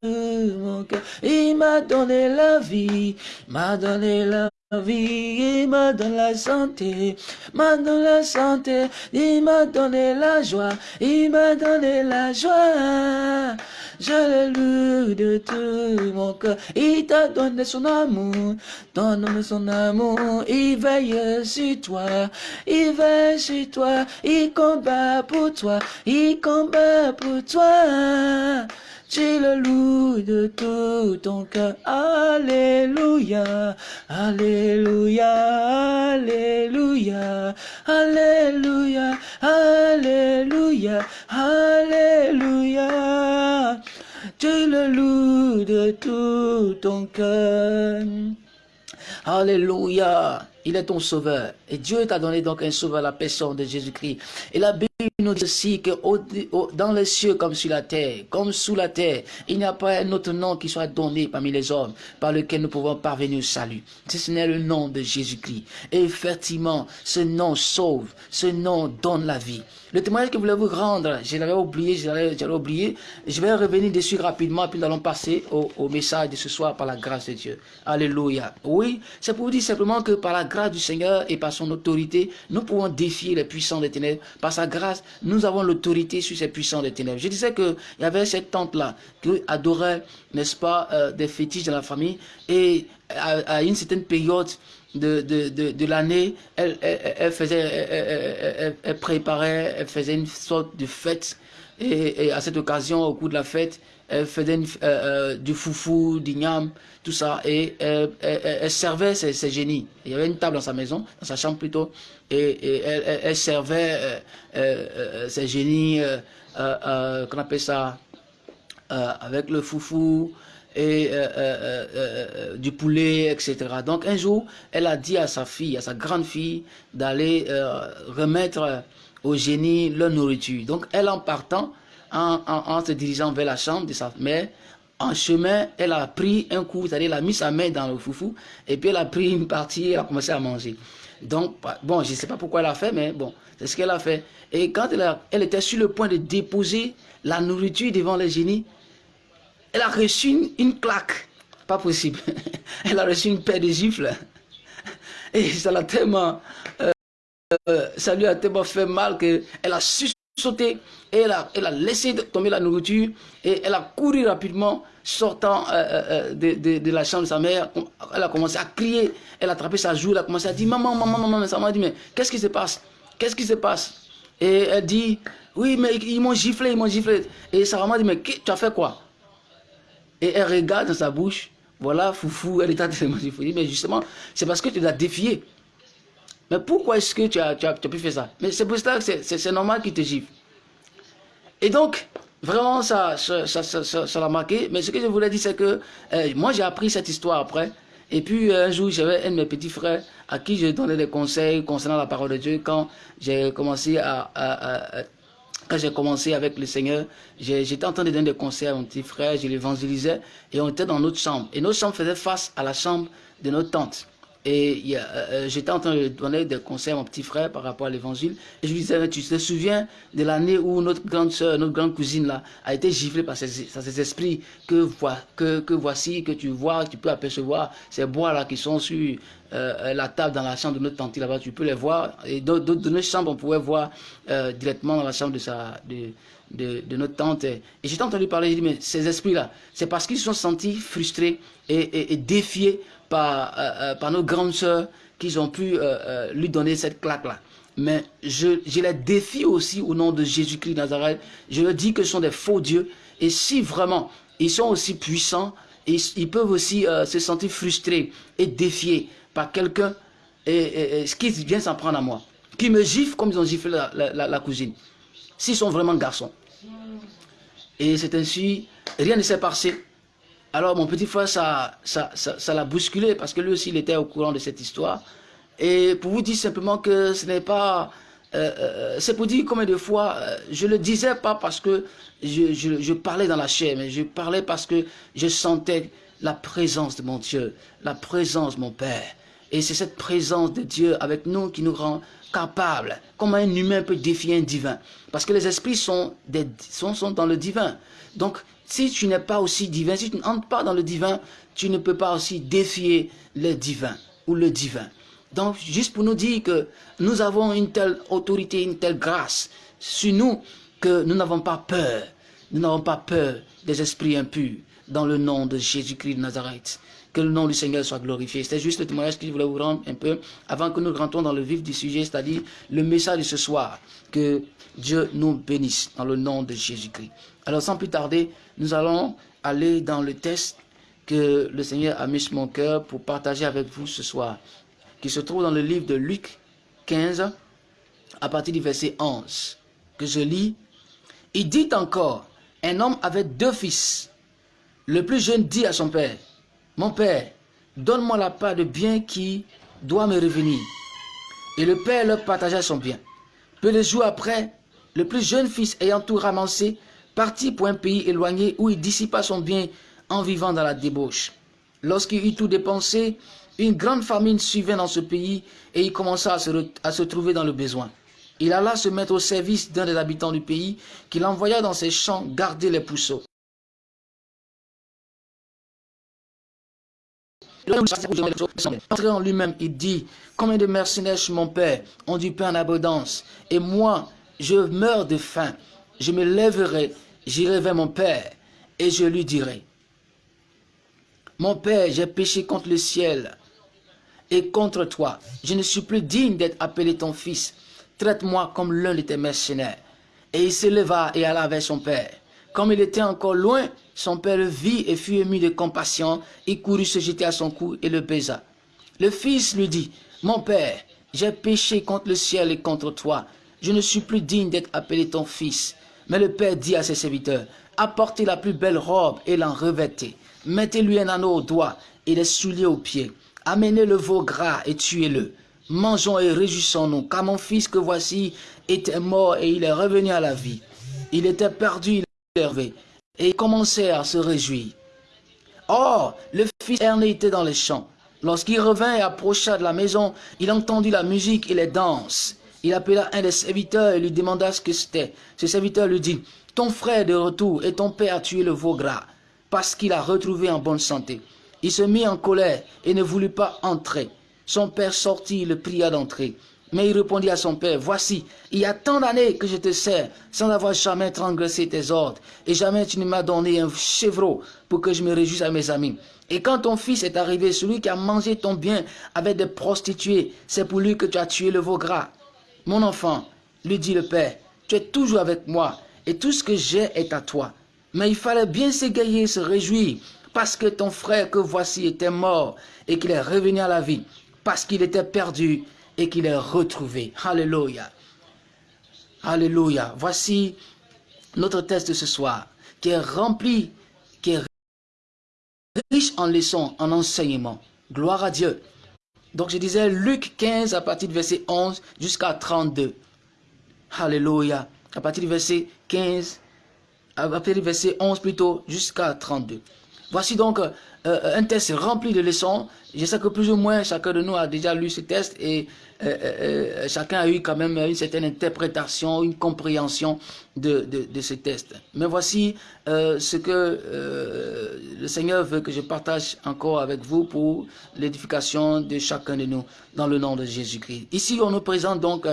mon cœur. Il m'a donné la vie, m'a donné la il m'a donné la santé, m'a donné la santé, il m'a donné la joie, il m'a donné la joie. Je le loue de tout mon cœur. Il t'a donné son amour, donne son amour. Il veille sur toi, il veille sur toi. Il combat pour toi, il combat pour toi. Tu le loues de tout ton cœur. Alléluia, Alléluia, Alléluia, Alléluia, Alléluia, Alléluia. Tu le loues de tout ton cœur. Alléluia. Il est ton sauveur. Et Dieu t'a donné donc un sauveur, la personne de Jésus-Christ. Et la Bible nous dit aussi que dans les cieux comme sur la terre, comme sous la terre, il n'y a pas un autre nom qui soit donné parmi les hommes par lequel nous pouvons parvenir au salut. Ce n'est le nom de Jésus-Christ. Et effectivement, ce nom sauve, ce nom donne la vie. Le témoignage que je voulais vous rendre, je l'avais oublié, je l'avais oublié. Je vais revenir dessus rapidement, puis nous allons passer au, au, message de ce soir par la grâce de Dieu. Alléluia. Oui, c'est pour vous dire simplement que par la grâce du Seigneur et par son autorité, nous pouvons défier les puissants des ténèbres. Par sa grâce, nous avons l'autorité sur ces puissants des ténèbres. Je disais qu'il y avait cette tante-là qui adorait, n'est-ce pas, euh, des fétiches dans la famille. Et à une certaine période, de, de, de, l'année, elle, elle, faisait, elle, elle, préparait, elle faisait une sorte de fête. Et, à cette occasion, au cours de la fête, elle faisait euh, euh, du foufou, du gnam, tout ça. Et elle, servait ses, génies. Il y avait une table dans sa maison, dans sa chambre plutôt. Et, elle, servait euh, ses génies, qu'on appelle ça, avec le foufou, et euh, euh, euh, du poulet, etc. Donc un jour, elle a dit à sa fille, à sa grande fille, d'aller remettre au génie leur nourriture. Donc elle en partant, en, se dirigeant vers la chambre de sa mère, en chemin, elle a pris un coup, c'est-à-dire elle a mis sa main dans le foufou, et puis elle a pris une partie et a commencé à manger. Donc, bon, je ne sais pas pourquoi elle a fait, mais bon, c'est ce qu'elle a fait. Et quand elle, elle était sur le point de déposer la nourriture devant le génie, elle a reçu une, claque. Pas possible. Elle a reçu une paire de gifles. Et ça l'a tellement... Euh, euh, ça lui a tellement fait mal qu'elle a sauté et elle a, elle a laissé tomber la nourriture et elle a couru rapidement sortant euh, de, de, la chambre de sa mère. Elle a commencé à crier, elle a attrapé sa joue, elle a commencé à dire maman, maman, maman. Ça m'a dit mais qu'est-ce qui se passe? Qu'est-ce qui se passe Et elle dit oui mais ils m'ont giflé, ils m'ont giflé. Et sa maman dit mais tu as fait quoi et elle regarde dans sa bouche, voilà, foufou, elle est en train de manger. Mais justement, c'est parce que tu l'as défié. Mais pourquoi est-ce que tu as, tu, as, pu faire ça? Mais c'est pour ça que c'est normal qu'il te gifle. Et donc, vraiment, ça l'a ça, ça, ça, marqué. Mais ce que je voulais dire, c'est que euh, moi, j'ai appris cette histoire après. Et puis, un jour, j'avais un de mes petits frères à qui je donnais des conseils concernant la parole de Dieu quand j'ai commencé à quand j'ai commencé avec le Seigneur, j'étais en train de donner des conseils à mon petit frère, je l'évangélisais, et on était dans notre chambre. Et notre chambre faisait face à la chambre de notre tante. Et euh, euh, j'étais en train de donner des conseils à mon petit frère par rapport à l'évangile. Et je lui disais, tu te souviens de l'année où notre grande soeur, notre grande cousine là, a été giflée par ces, esprits que, que, que, voici, que tu vois, tu peux apercevoir ces bois là qui sont sur euh, la table dans la chambre de notre tante là-bas, tu peux les voir. Et de, notre chambre, on pouvait voir directement dans la chambre de, sa, de, de, notre tante. Et j'étais entendu parler, j'ai dit, mais ces esprits là, c'est parce qu'ils se sont sentis frustrés et, et, et défiés par, euh, euh, par nos grandes sœurs qu'ils ont pu euh, lui donner cette claque-là. Mais je, les défie aussi au nom de Jésus-Christ Nazareth. Je leur dis que ce sont des faux dieux. Et si vraiment ils sont aussi puissants, ils, peuvent aussi se sentir frustrés et défiés par quelqu'un et, qui vient s'en prendre à moi. Qui me gifle comme ils ont giflé la, la cousine. S'ils sont vraiment garçons. Et c'est ainsi, rien ne s'est passé. Alors mon petit frère, ça l'a ça, ça, bousculé parce que lui aussi, il était au courant de cette histoire. Et pour vous dire simplement que ce n'est pas... Euh, euh, c'est pour dire combien de fois, euh, je le disais pas parce que je, parlais dans la chair, mais je parlais parce que je sentais la présence de mon Dieu, la présence de mon Père. Et c'est cette présence de Dieu avec nous qui nous rend capables. Comment un humain peut défier un divin Parce que les esprits sont, des, sont dans le divin. Donc, si tu n'es pas aussi divin, si tu n'entres pas dans le divin, tu ne peux pas aussi défier le divin. ou le divin. Donc, juste pour nous dire que nous avons une telle autorité, une telle grâce sur nous que nous n'avons pas peur. Nous n'avons pas peur des esprits impurs dans le nom de Jésus-Christ de Nazareth. Que le nom du Seigneur soit glorifié. C'est juste le témoignage que je voulais vous rendre un peu avant que nous rentrons dans le vif du sujet, c'est-à-dire le message de ce soir. Que Dieu nous bénisse dans le nom de Jésus-Christ. Alors sans plus tarder, nous allons aller dans le test que le Seigneur a mis sur mon cœur pour partager avec vous ce soir, qui se trouve dans le livre de Luc 15, à partir du verset 11, que je lis. Il dit encore, un homme avait deux fils. Le plus jeune dit à son père, Mon père, donne-moi la part de bien qui doit me revenir. Et le père leur partagea son bien. Peu de jours après, le plus jeune fils ayant tout ramassé, partit pour un pays éloigné où il dissipa son bien en vivant dans la débauche. Lorsqu'il eut tout dépensé, une grande famine suivait dans ce pays et il commença à se, à se trouver dans le besoin. Il alla se mettre au service d'un des habitants du pays qu'il envoya dans ses champs garder les pousseaux. Entré en lui-même, il dit, combien de mercenaires chez mon père? Ont du pain en abondance, et moi, je meurs de faim. Je me lèverai, j'irai vers mon père, et je lui dirai, mon père, j'ai péché contre le ciel et contre toi. Je ne suis plus digne d'être appelé ton fils. Traite-moi comme l'un de tes mercenaires. Et il s'éleva et alla vers son père. Comme il était encore loin, son père vit et fut ému de compassion. Il courut se jeter à son cou et le baisa. Le fils lui dit, Mon père, j'ai péché contre le ciel et contre toi. Je ne suis plus digne d'être appelé ton fils. Mais le père dit à ses serviteurs, Apportez la plus belle robe et l'en revêtez. Mettez-lui un anneau au doigt et des souliers aux pieds. Amenez le veau gras et tuez-le. Mangeons et réjouissons-nous, car mon fils que voici était mort et il est revenu à la vie. Il était perdu, relevé, et commençait à se réjouir. Or, le fils erné était dans les champs. Lorsqu'il revint et approcha de la maison, il entendit la musique et les danses. Il appela un des serviteurs et lui demanda ce que c'était. Ce serviteur lui dit, ton frère est de retour et ton père a tué le veau gras parce qu'il a retrouvé en bonne santé. Il se mit en colère et ne voulut pas entrer. Son père sortit et le pria d'entrer. Mais il répondit à son père, Voici, il y a tant d'années que je te sers, sans avoir jamais transgressé tes ordres, et jamais tu ne m'as donné un chevreau pour que je me réjouisse à mes amis. Et quand ton fils est arrivé, celui qui a mangé ton bien avec des prostituées, c'est pour lui que tu as tué le veau gras. Mon enfant, lui dit le père, tu es toujours avec moi, et tout ce que j'ai est à toi. Mais il fallait bien s'égayer, se réjouir, parce que ton frère que voici était mort et qu'il est revenu à la vie, parce qu'il était perdu et qu'il est retrouvé. Alléluia. Alléluia. Voici notre test de ce soir, qui est rempli, qui est riche en leçons, en enseignements. Gloire à Dieu. Donc je disais Luc 15 à partir du verset 11 jusqu'à 32. Alléluia. À partir du verset 15 à partir du verset 11 plutôt, jusqu'à 32. Voici donc euh, euh, un test rempli de leçons. Je sais que plus ou moins chacun de nous a déjà lu ce test et euh, chacun a eu quand même une certaine interprétation, une compréhension de, de, ce test. Mais voici ce que le Seigneur veut que je partage encore avec vous pour l'édification de chacun de nous dans le nom de Jésus-Christ. Ici, on nous présente donc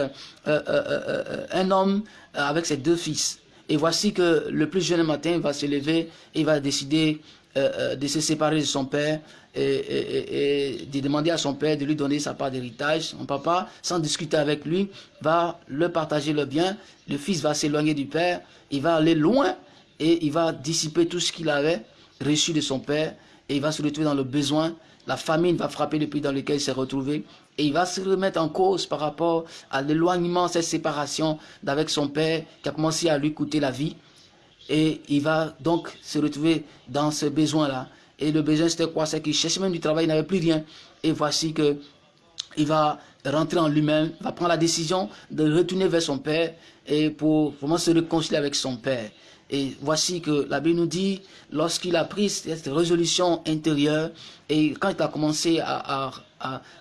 un homme avec ses deux fils. Et voici que le plus jeune matin va se lever et va décider euh, euh, de se séparer de son père et, de demander à son père de lui donner sa part d'héritage. Son papa, sans discuter avec lui, va le partager le bien. Le fils va s'éloigner du père, il va aller loin et il va dissiper tout ce qu'il avait reçu de son père et il va se retrouver dans le besoin. La famine va frapper le pays dans lequel il s'est retrouvé et il va se remettre en cause par rapport à l'éloignement, cette séparation d'avec son père qui a commencé à lui coûter la vie. Et il va donc se retrouver dans ce besoin-là. Et le besoin, c'était quoi? C'est qu'il cherchait même du travail, il n'avait plus rien. Et voici que il va rentrer en lui-même, va prendre la décision de retourner vers son père et pour vraiment se réconcilier avec son père. Et voici que la Bible nous dit, lorsqu'il a pris cette résolution intérieure, et quand il a commencé à,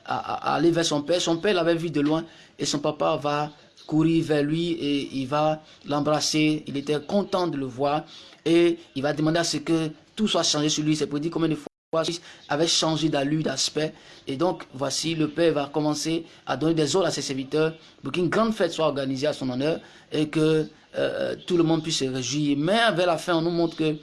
aller vers son père, son père l'avait vu de loin, et son papa va courir vers lui et il va l'embrasser. Il était content de le voir et il va demander à ce que tout soit changé sur lui. C'est pour dire combien de fois avait changé d'allure, d'aspect. Et donc, voici, le Père va commencer à donner des ordres à ses serviteurs pour qu'une grande fête soit organisée à son honneur et que euh, tout le monde puisse se réjouir. Mais vers la fin, on nous montre que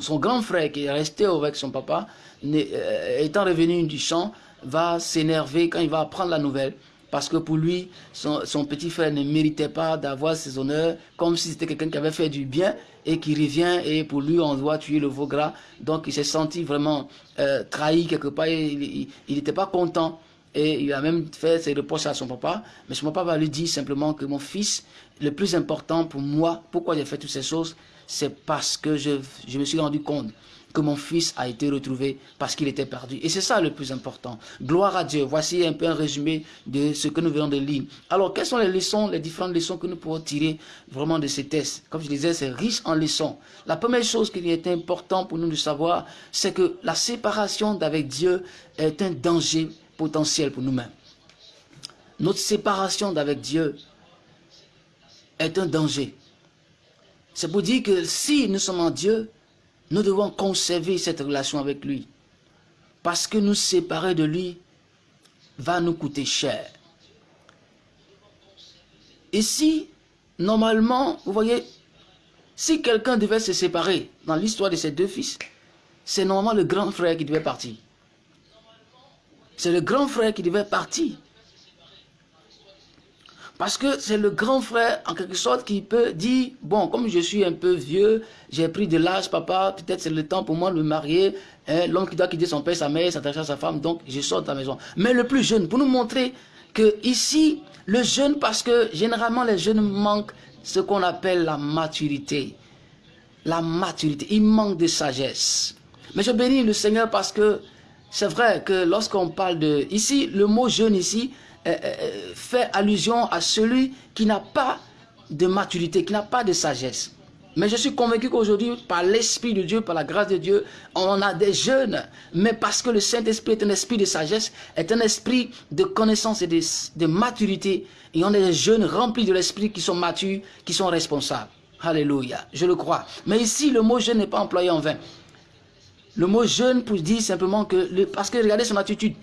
son grand frère qui est resté avec son papa, euh, étant revenu du champ, va s'énerver quand il va apprendre la nouvelle. Parce que pour lui, son, petit frère ne méritait pas d'avoir ses honneurs, comme si c'était quelqu'un qui avait fait du bien et qui revient et pour lui on doit tuer le veau gras. Donc il s'est senti vraiment euh, trahi quelque part, il n'était pas content et il a même fait ses reproches à son papa. Mais son papa va lui dire simplement que mon fils, le plus important pour moi, pourquoi j'ai fait toutes ces choses, c'est parce que je me suis rendu compte mon fils a été retrouvé parce qu'il était perdu. Et c'est ça le plus important. Gloire à Dieu. Voici un peu un résumé de ce que nous venons de lire. Alors, quelles sont les leçons, les différentes leçons que nous pouvons tirer vraiment de ces tests? Comme je disais, c'est riche en leçons. La première chose qui est importante pour nous de savoir, c'est que la séparation d'avec Dieu est un danger potentiel pour nous-mêmes. Notre séparation d'avec Dieu est un danger. C'est pour dire que si nous sommes en Dieu, nous devons conserver cette relation avec lui. Parce que nous séparer de lui va nous coûter cher. Et si, normalement, vous voyez, si quelqu'un devait se séparer dans l'histoire de ses deux fils, c'est normalement le grand frère qui devait partir. C'est le grand frère qui devait partir. Parce que c'est le grand frère, en quelque sorte, qui peut dire, bon, comme je suis un peu vieux, j'ai pris de l'âge, papa, peut-être c'est le temps pour moi de me marier, hein, l'homme qui doit quitter son père, sa mère, s'attacher à sa femme, donc je sors de la maison. Mais le plus jeune, pour nous montrer que ici, le jeune, parce que généralement les jeunes manquent ce qu'on appelle la maturité. La maturité, ils manquent de sagesse. Mais je bénis le Seigneur parce que c'est vrai que lorsqu'on parle de... Ici, le mot jeune ici, fait allusion à celui qui n'a pas de maturité, qui n'a pas de sagesse. Mais je suis convaincu qu'aujourd'hui, par l'Esprit de Dieu, par la grâce de Dieu, on a des jeunes. Mais parce que le Saint-Esprit est un esprit de sagesse, est un esprit de connaissance et de, maturité. Et on a des jeunes remplis de l'Esprit qui sont matures, qui sont responsables. Alléluia, je le crois. Mais ici, le mot jeune n'est pas employé en vain. Le mot jeune pour dire simplement que, parce que regardez son attitude,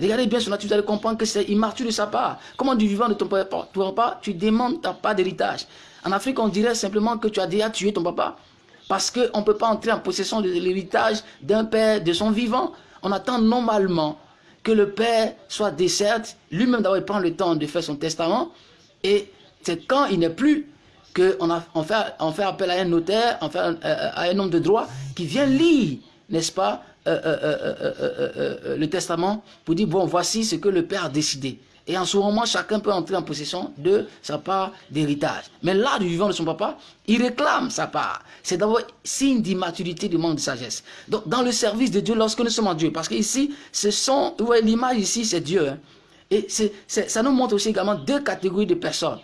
Regardez bien attitude, vous allez comprendre que c'est immature de sa part. Comment du vivant de ton papa, tu demandes ta part d'héritage? En Afrique, on dirait simplement que tu as déjà tué ton papa. Parce qu'on ne peut pas entrer en possession de l'héritage d'un père de son vivant. On attend normalement que le père soit décerte, lui-même d'avoir prendre le temps de faire son testament. Et c'est quand il n'est plus qu'on on fait, appel à un notaire, fait, euh, à un homme de droit qui vient lire, n'est-ce pas, euh, euh, euh, le testament pour dire, bon, voici ce que le Père a décidé. Et en ce moment, chacun peut entrer en possession de sa part d'héritage. Mais là, du vivant de son papa, il réclame sa part. C'est d'abord signe d'immaturité, de manque de sagesse. Donc, dans le service de Dieu, lorsque nous sommes en Dieu, parce qu'ici, ce sont, l'image ici, c'est Dieu. Hein. Et ça nous montre aussi également deux catégories de personnes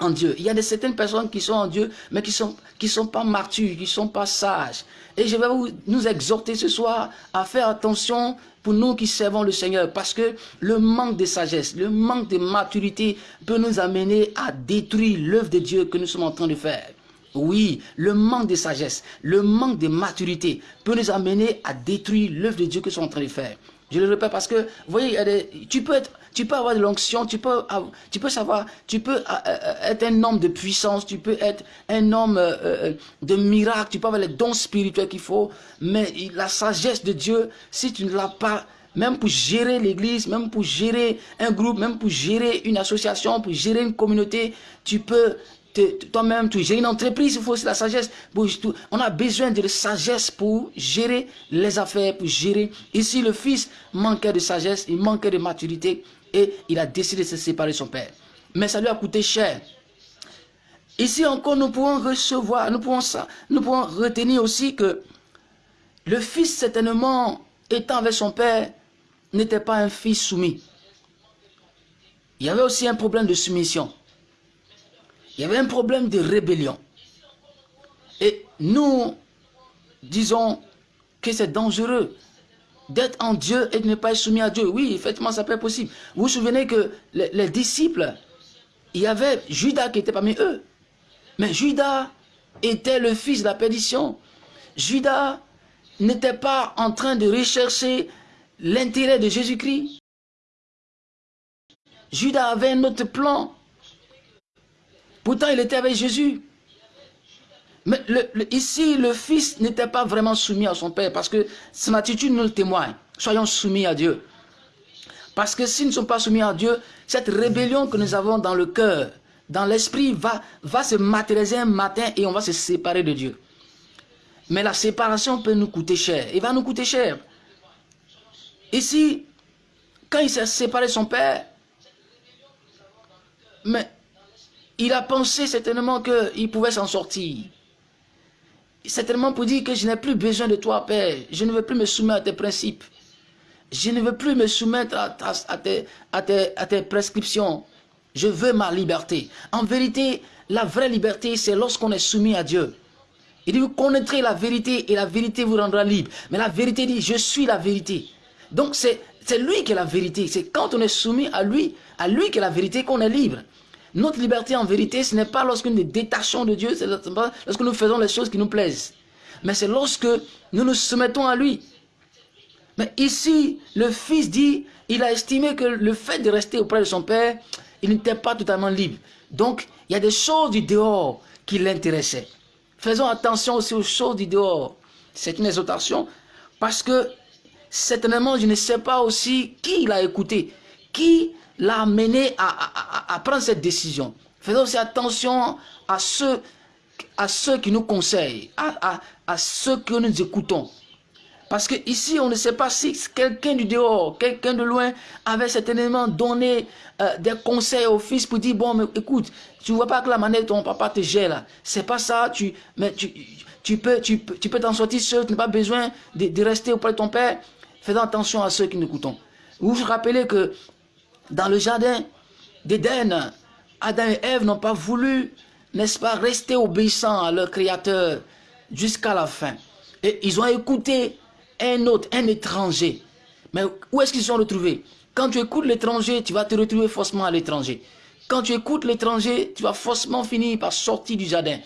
en Dieu. Il y a des certaines personnes qui sont en Dieu, mais qui sont, qui sont pas matures, qui ne sont pas sages. Et je vais vous, nous exhorter ce soir à faire attention pour nous qui servons le Seigneur, parce que le manque de sagesse, le manque de maturité peut nous amener à détruire l'œuvre de Dieu que nous sommes en train de faire. Oui, le manque de sagesse, le manque de maturité peut nous amener à détruire l'œuvre de Dieu que nous sommes en train de faire. Je le répète parce que, vous voyez, tu peux être tu peux avoir de l'onction, tu peux, tu peux savoir, tu peux euh, euh, être un homme de puissance, tu peux être un homme euh, de miracle, tu peux avoir les dons spirituels qu'il faut, mais la sagesse de Dieu, si tu ne l'as pas, même pour gérer l'église, même pour gérer un groupe, même pour gérer une association, pour gérer une communauté, tu peux toi-même, tu gères une entreprise, il faut aussi la sagesse. On a besoin de la sagesse pour gérer les affaires, pour gérer. Ici, le fils manquait de sagesse, il manquait de maturité et il a décidé de se séparer de son père. Mais ça lui a coûté cher. Ici encore, nous pouvons recevoir, nous pouvons, nous pouvons retenir aussi que le fils, certainement, étant avec son père, n'était pas un fils soumis. Il y avait aussi un problème de soumission. Il y avait un problème de rébellion. Et nous disons que c'est dangereux d'être en Dieu et de ne pas être soumis à Dieu. Oui, effectivement, ça peut être possible. Vous vous souvenez que les, disciples, il y avait Judas qui était parmi eux. Mais Judas était le fils de la perdition. Judas n'était pas en train de rechercher l'intérêt de Jésus-Christ. Judas avait un autre plan. Pourtant, il était avec Jésus. Mais ici, le fils n'était pas vraiment soumis à son père parce que son attitude nous le témoigne. Soyons soumis à Dieu. Parce que s'ils ne sont pas soumis à Dieu, cette rébellion que nous avons dans le cœur, dans l'esprit, va, va se matérialiser un matin et on va se séparer de Dieu. Mais la séparation peut nous coûter cher. Il va nous coûter cher. Ici, quand il s'est séparé de son père, mais il a pensé certainement qu'il pouvait s'en sortir. Certainement pour dire que je n'ai plus besoin de toi, Père. Je ne veux plus me soumettre à tes principes. Je ne veux plus me soumettre à, tes, prescriptions. Je veux ma liberté. En vérité, la vraie liberté, c'est lorsqu'on est soumis à Dieu. Il dit, vous connaîtrez la vérité et la vérité vous rendra libre. Mais la vérité dit, je suis la vérité. Donc c'est lui qui est la vérité. C'est quand on est soumis à lui, à lui qui est la vérité, qu'on est libre. Notre liberté en vérité, ce n'est pas lorsque nous nous détachons de Dieu, c'est lorsque nous faisons les choses qui nous plaisent. Mais c'est lorsque nous nous soumettons à lui. Mais ici, le fils dit, il a estimé que le fait de rester auprès de son père, il n'était pas totalement libre. Donc, il y a des choses du dehors qui l'intéressaient. Faisons attention aussi aux choses du dehors. C'est une exhortation parce que certainement, je ne sais pas aussi qui l'a écouté, qui l'a amené à, prendre cette décision. Faisons aussi attention à ceux, à ceux qui nous conseillent, à, à ceux que nous écoutons. Parce que ici, on ne sait pas si quelqu'un du dehors, quelqu'un de loin avait certainement donné euh, des conseils au fils pour dire, bon, mais écoute, tu vois pas que la manière dont ton papa te gère là, c'est pas ça, tu, mais tu, tu peux tu, tu peux t'en sortir seul, tu n'as pas besoin de, rester auprès de ton père. Faisons attention à ceux qui nous écoutons. Vous vous rappelez que dans le jardin d'Éden, Adam et Ève n'ont pas voulu, n'est-ce pas, rester obéissants à leur Créateur jusqu'à la fin. Et ils ont écouté un autre, un étranger. Mais où est-ce qu'ils se sont retrouvés? Quand tu écoutes l'étranger, tu vas te retrouver forcément à l'étranger. Quand tu écoutes l'étranger, tu vas forcément finir par sortir du jardin.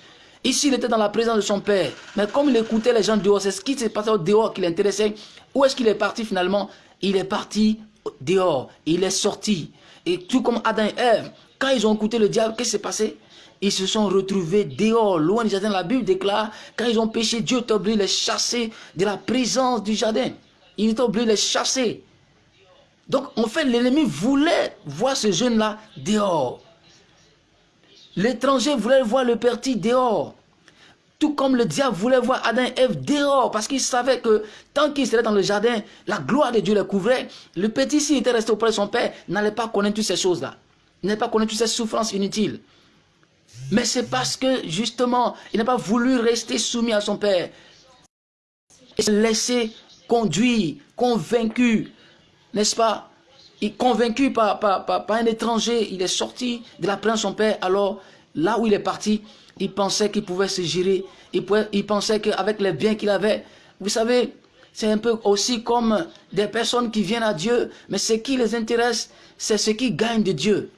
Ici, il était dans la présence de son père. Mais comme il écoutait les gens dehors, c'est ce qui s'est passé dehors qui l'intéressait. Où est-ce qu'il est parti finalement? Il est parti dehors. Il est sorti. Et tout comme Adam et Ève, quand ils ont écouté le diable, qu'est-ce qui s'est passé? Ils se sont retrouvés dehors, loin du jardin. La Bible déclare, quand ils ont péché, Dieu est obligé de les chasser de la présence du jardin. Il est obligé de les chasser. Donc, en fait, l'ennemi voulait voir ce jeune-là dehors. L'étranger voulait voir le petit dehors. Tout comme le diable voulait voir Adam et Ève dehors, parce qu'il savait que tant qu'il serait dans le jardin, la gloire de Dieu le couvrait. Le petit, s'il était resté auprès de son père, n'allait pas connaître toutes ces choses-là. N'allait pas connaître toutes ces souffrances inutiles. Mais c'est parce que, justement, il n'a pas voulu rester soumis à son père. Il s'est laissé conduire, convaincu, n'est-ce pas? Il, Convaincu par, par, un étranger, il est sorti de la présence de son père. Alors, là où il est parti, il pensait qu'il pouvait se gérer. Il, il pensait qu'avec les biens qu'il avait, vous savez, c'est un peu aussi comme des personnes qui viennent à Dieu, mais ce qui les intéresse, c'est ce qui gagne de Dieu.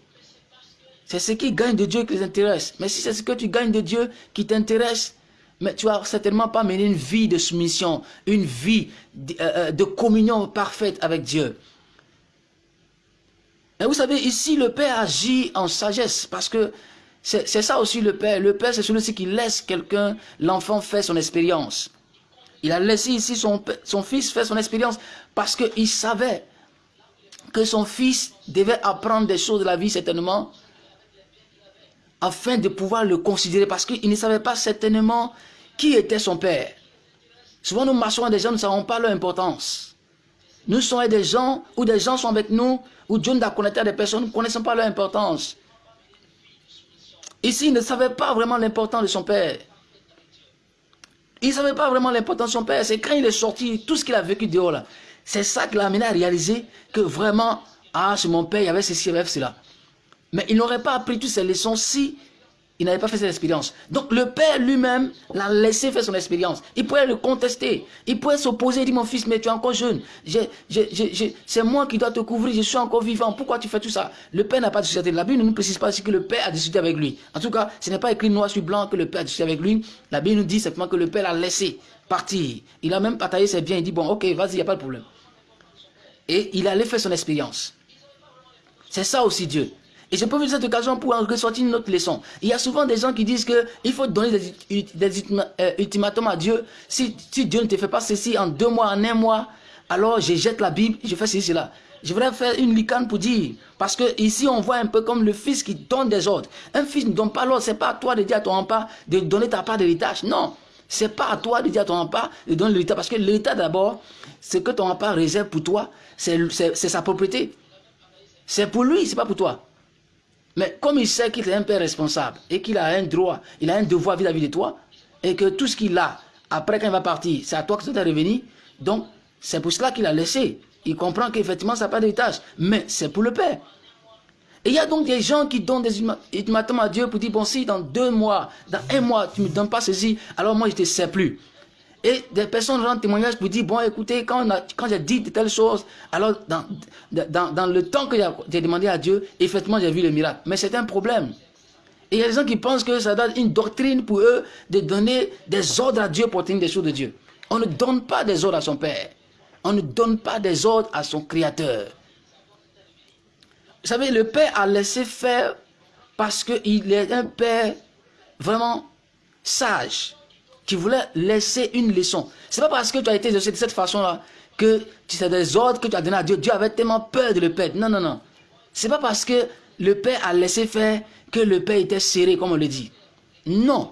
C'est ce qui gagne de Dieu qui les intéresse. Mais si c'est ce que tu gagnes de Dieu qui t'intéresse, mais tu vas certainement pas mener une vie de soumission, une vie de, euh, euh, communion parfaite avec Dieu. Mais vous savez, ici, le Père agit en sagesse parce que c'est ça aussi le Père. Le Père, c'est celui-ci qui laisse quelqu'un, l'enfant, faire son expérience. Il a laissé ici son, fils faire son expérience parce qu'il savait que son fils devait apprendre des choses de la vie certainement afin de pouvoir le considérer parce qu'il ne savait pas certainement qui était son père. Souvent nous marchons avec des gens, nous ne savons pas leur importance. Nous sommes des gens, ou des gens sont avec nous, ou Dieu nous a connecté à des personnes, nous ne connaissons pas leur importance. Ici, il ne savait pas vraiment l'importance de son père. Il ne savait pas vraiment l'importance de son père. C'est quand il est sorti, tout ce qu'il a vécu dehors là. C'est ça qui l'a amené à réaliser que vraiment, ah, c'est mon père, il y avait ceci, avait cela. Mais il n'aurait pas appris toutes ces leçons si il n'avait pas fait cette expérience. Donc le père lui-même l'a laissé faire son expérience. Il pouvait le contester. Il pouvait s'opposer, dire mon fils, mais tu es encore jeune. C'est moi qui dois te couvrir, je suis encore vivant. Pourquoi tu fais tout ça? Le père n'a pas discuté. La Bible ne nous précise pas si que le père a discuté avec lui. En tout cas, ce n'est pas écrit noir sur blanc que le père a discuté avec lui. La Bible nous dit simplement que le père l'a laissé partir. Il a même partagé ses biens. Il dit, bon, ok, vas-y, il n'y a pas de problème. Et il allait faire son expérience. C'est ça aussi Dieu. Et je profite de cette occasion pour en ressortir une autre leçon. Il y a souvent des gens qui disent qu'il faut donner des, euh, ultimatums à Dieu. Si, Dieu ne te fait pas ceci en deux mois, en un mois, alors je jette la Bible, je fais ceci, cela. Je voudrais faire une licane pour dire, parce que ici on voit un peu comme le fils qui donne des ordres. Un fils ne donne pas l'ordre, c'est pas à toi de dire à ton papa de donner ta part d'héritage. Non, c'est pas à toi de dire à ton papa de donner l'héritage, parce que l'héritage d'abord, ce que ton papa réserve pour toi, c'est sa propriété. C'est pour lui, c'est pas pour toi. Mais comme il sait qu'il est un père responsable et qu'il a un droit, il a un devoir vis-à-vis de toi, et que tout ce qu'il a, après quand il va partir, c'est à toi que ça doit revenir, donc c'est pour cela qu'il a laissé. Il comprend qu'effectivement ça n'a pas d'héritage, mais c'est pour le père. Et il y a donc des gens qui donnent des ultimatums à Dieu pour dire, bon si dans deux mois, dans un mois, tu ne me donnes pas ceci, alors moi je ne te sais plus. Et des personnes rendent témoignage pour dire, bon, écoutez, quand, quand j'ai dit de telles choses, alors dans, dans, dans le temps que j'ai demandé à Dieu, effectivement, j'ai vu le miracle. Mais c'est un problème. Et il y a des gens qui pensent que ça donne une doctrine pour eux de donner des ordres à Dieu pour tenir des choses de Dieu. On ne donne pas des ordres à son Père. On ne donne pas des ordres à son Créateur. Vous savez, le Père a laissé faire parce qu'il est un Père vraiment sage qui voulait laisser une leçon. C'est pas parce que tu as été de cette façon-là que tu sais des ordres que tu as donné à Dieu. Dieu avait tellement peur de le perdre. Non, non, non. C'est pas parce que le Père a laissé faire que le Père était serré, comme on le dit. Non.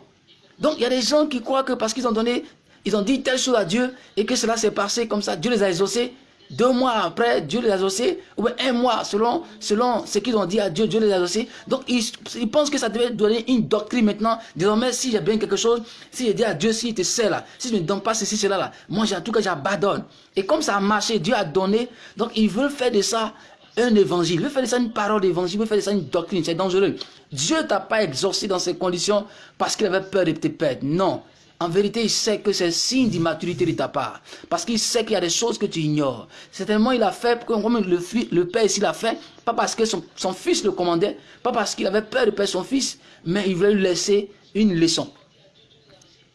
Donc, il y a des gens qui croient que parce qu'ils ont donné, ils ont dit telle chose à Dieu et que cela s'est passé comme ça, Dieu les a exaucés deux mois après, Dieu les a exaucés, ou bien un mois, selon, selon ce qu'ils ont dit à Dieu, Dieu les a exaucés. Donc, ils, pensent que ça devait donner une doctrine maintenant. Désormais, si j'ai bien quelque chose, si j'ai dit à Dieu, s'il te sait là, si je ne donne pas ceci, cela là, moi, en tout cas, j'abandonne. Et comme ça a marché, Dieu a donné, donc ils veulent faire de ça un évangile, ils veulent faire de ça une parole d'évangile, ils veulent faire de ça une doctrine, c'est dangereux. Dieu t'a pas exorcé dans ces conditions parce qu'il avait peur de te perdre. Non. En vérité, il sait que c'est signe d'immaturité de ta part. Parce qu'il sait qu'il y a des choses que tu ignores. Certainement, il a fait, comme le, le père ici l'a fait, pas parce que son, fils le commandait, pas parce qu'il avait peur de perdre son fils, mais il voulait lui laisser une leçon.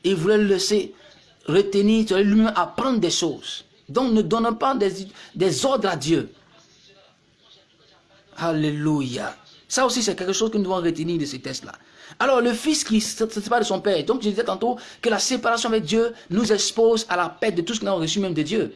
Il voulait lui laisser retenir, lui-même apprendre des choses. Donc, ne donnons pas des, des ordres à Dieu. Alléluia. Ça aussi, c'est quelque chose que nous devons retenir de ces tests-là. Alors, le fils qui se sépare de son père. Donc, je disais tantôt que la séparation avec Dieu nous expose à la perte de tout ce que nous avons reçu même de Dieu.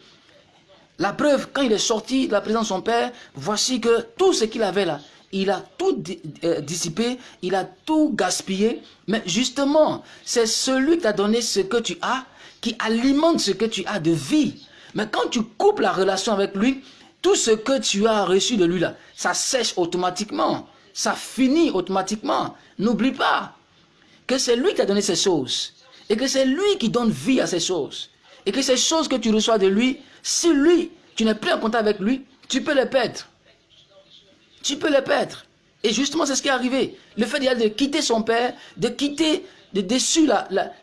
La preuve, quand il est sorti de la présence de son père, voici que tout ce qu'il avait là, il a tout euh, dissipé, il a tout gaspillé. Mais justement, c'est celui qui t'a donné ce que tu as, qui alimente ce que tu as de vie. Mais quand tu coupes la relation avec lui, tout ce que tu as reçu de lui là, ça sèche automatiquement ça finit automatiquement. N'oublie pas que c'est lui qui a donné ces choses. Et que c'est lui qui donne vie à ces choses. Et que ces choses que tu reçois de lui, si lui, tu n'es plus en contact avec lui, tu peux les perdre. Tu peux les perdre. Et justement, c'est ce qui est arrivé. Le fait de quitter son père, de quitter de dessus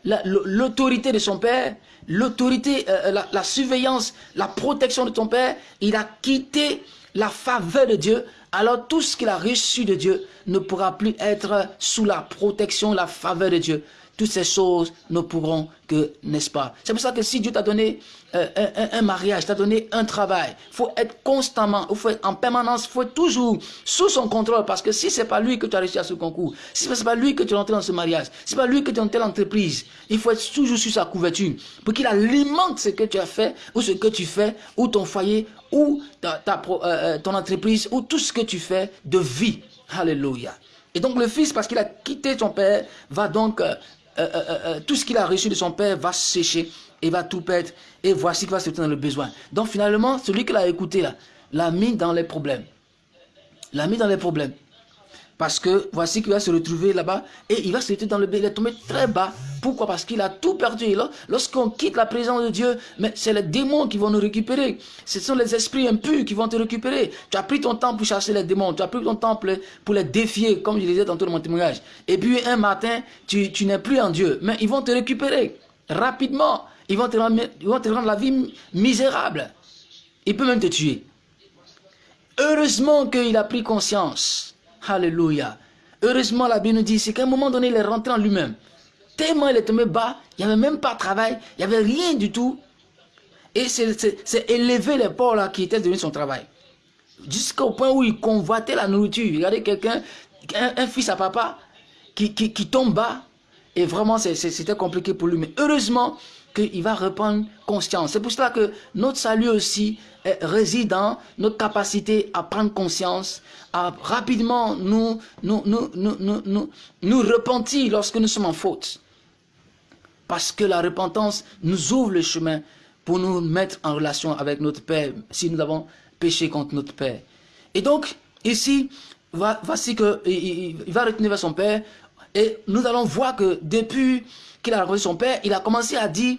l'autorité de son père, l'autorité, euh, la, la surveillance, la protection de ton père, il a quitté la faveur de Dieu alors tout ce qu'il a reçu de Dieu ne pourra plus être sous la protection, la faveur de Dieu. Toutes ces choses ne pourront que, n'est-ce pas? C'est pour ça que si Dieu t'a donné euh, un, mariage, t'a donné un travail, il faut être constamment, faut être en permanence, faut être toujours sous son contrôle. Parce que si ce n'est pas lui que tu as réussi à ce concours, si ce n'est pas lui que tu es entré dans ce mariage, si ce n'est pas lui que tu es dans telle entreprise, il faut être toujours sous sa couverture pour qu'il alimente ce que tu as fait, ou ce que tu fais, ou ton foyer, ou ta, euh, euh, ton entreprise, ou tout ce que tu fais de vie. Alléluia. Et donc le fils, parce qu'il a quitté son père, va donc, tout ce qu'il a reçu de son père va sécher et va tout perdre. Et voici qu'il va se dans le besoin. Donc finalement, celui qui l'a écouté là, l'a mis dans les problèmes. L'a mis dans les problèmes. Parce que voici qu'il va se retrouver là-bas et il va se retrouver dans le Il est tombé très bas. Pourquoi? Parce qu'il a tout perdu. Lorsqu'on quitte la présence de Dieu, mais c'est les démons qui vont nous récupérer. Ce sont les esprits impurs qui vont te récupérer. Tu as pris ton temps pour chasser les démons. Tu as pris ton temps pour les défier, comme je disais dans mon témoignage. Et puis un matin, tu, tu n'es plus en Dieu. Mais ils vont te récupérer rapidement. Ils vont te rendre, ils vont te rendre la vie misérable. Ils peuvent même te tuer. Heureusement qu'il a pris conscience. Alléluia. Heureusement, la Bible nous dit, c'est qu'à un moment donné, il est rentré en lui-même. Tellement il est tombé bas, il n'y avait même pas de travail, il n'y avait rien du tout. Et c'est élever les porcs là qui étaient devenus son travail. Jusqu'au point où il convoitait la nourriture. Regardez quelqu'un, un, fils à papa, qui, qui, qui tombe bas. Et vraiment, c'était compliqué pour lui. Mais heureusement, qu'il va reprendre conscience. C'est pour cela que notre salut aussi réside dans notre capacité à prendre conscience, à rapidement nous, nous, nous, nous, nous, nous repentir lorsque nous sommes en faute. Parce que la repentance nous ouvre le chemin pour nous mettre en relation avec notre Père si nous avons péché contre notre Père. Et donc, ici, voici qu'il va retenir vers son Père et nous allons voir que depuis qu'il a rencontré son Père, il a commencé à dire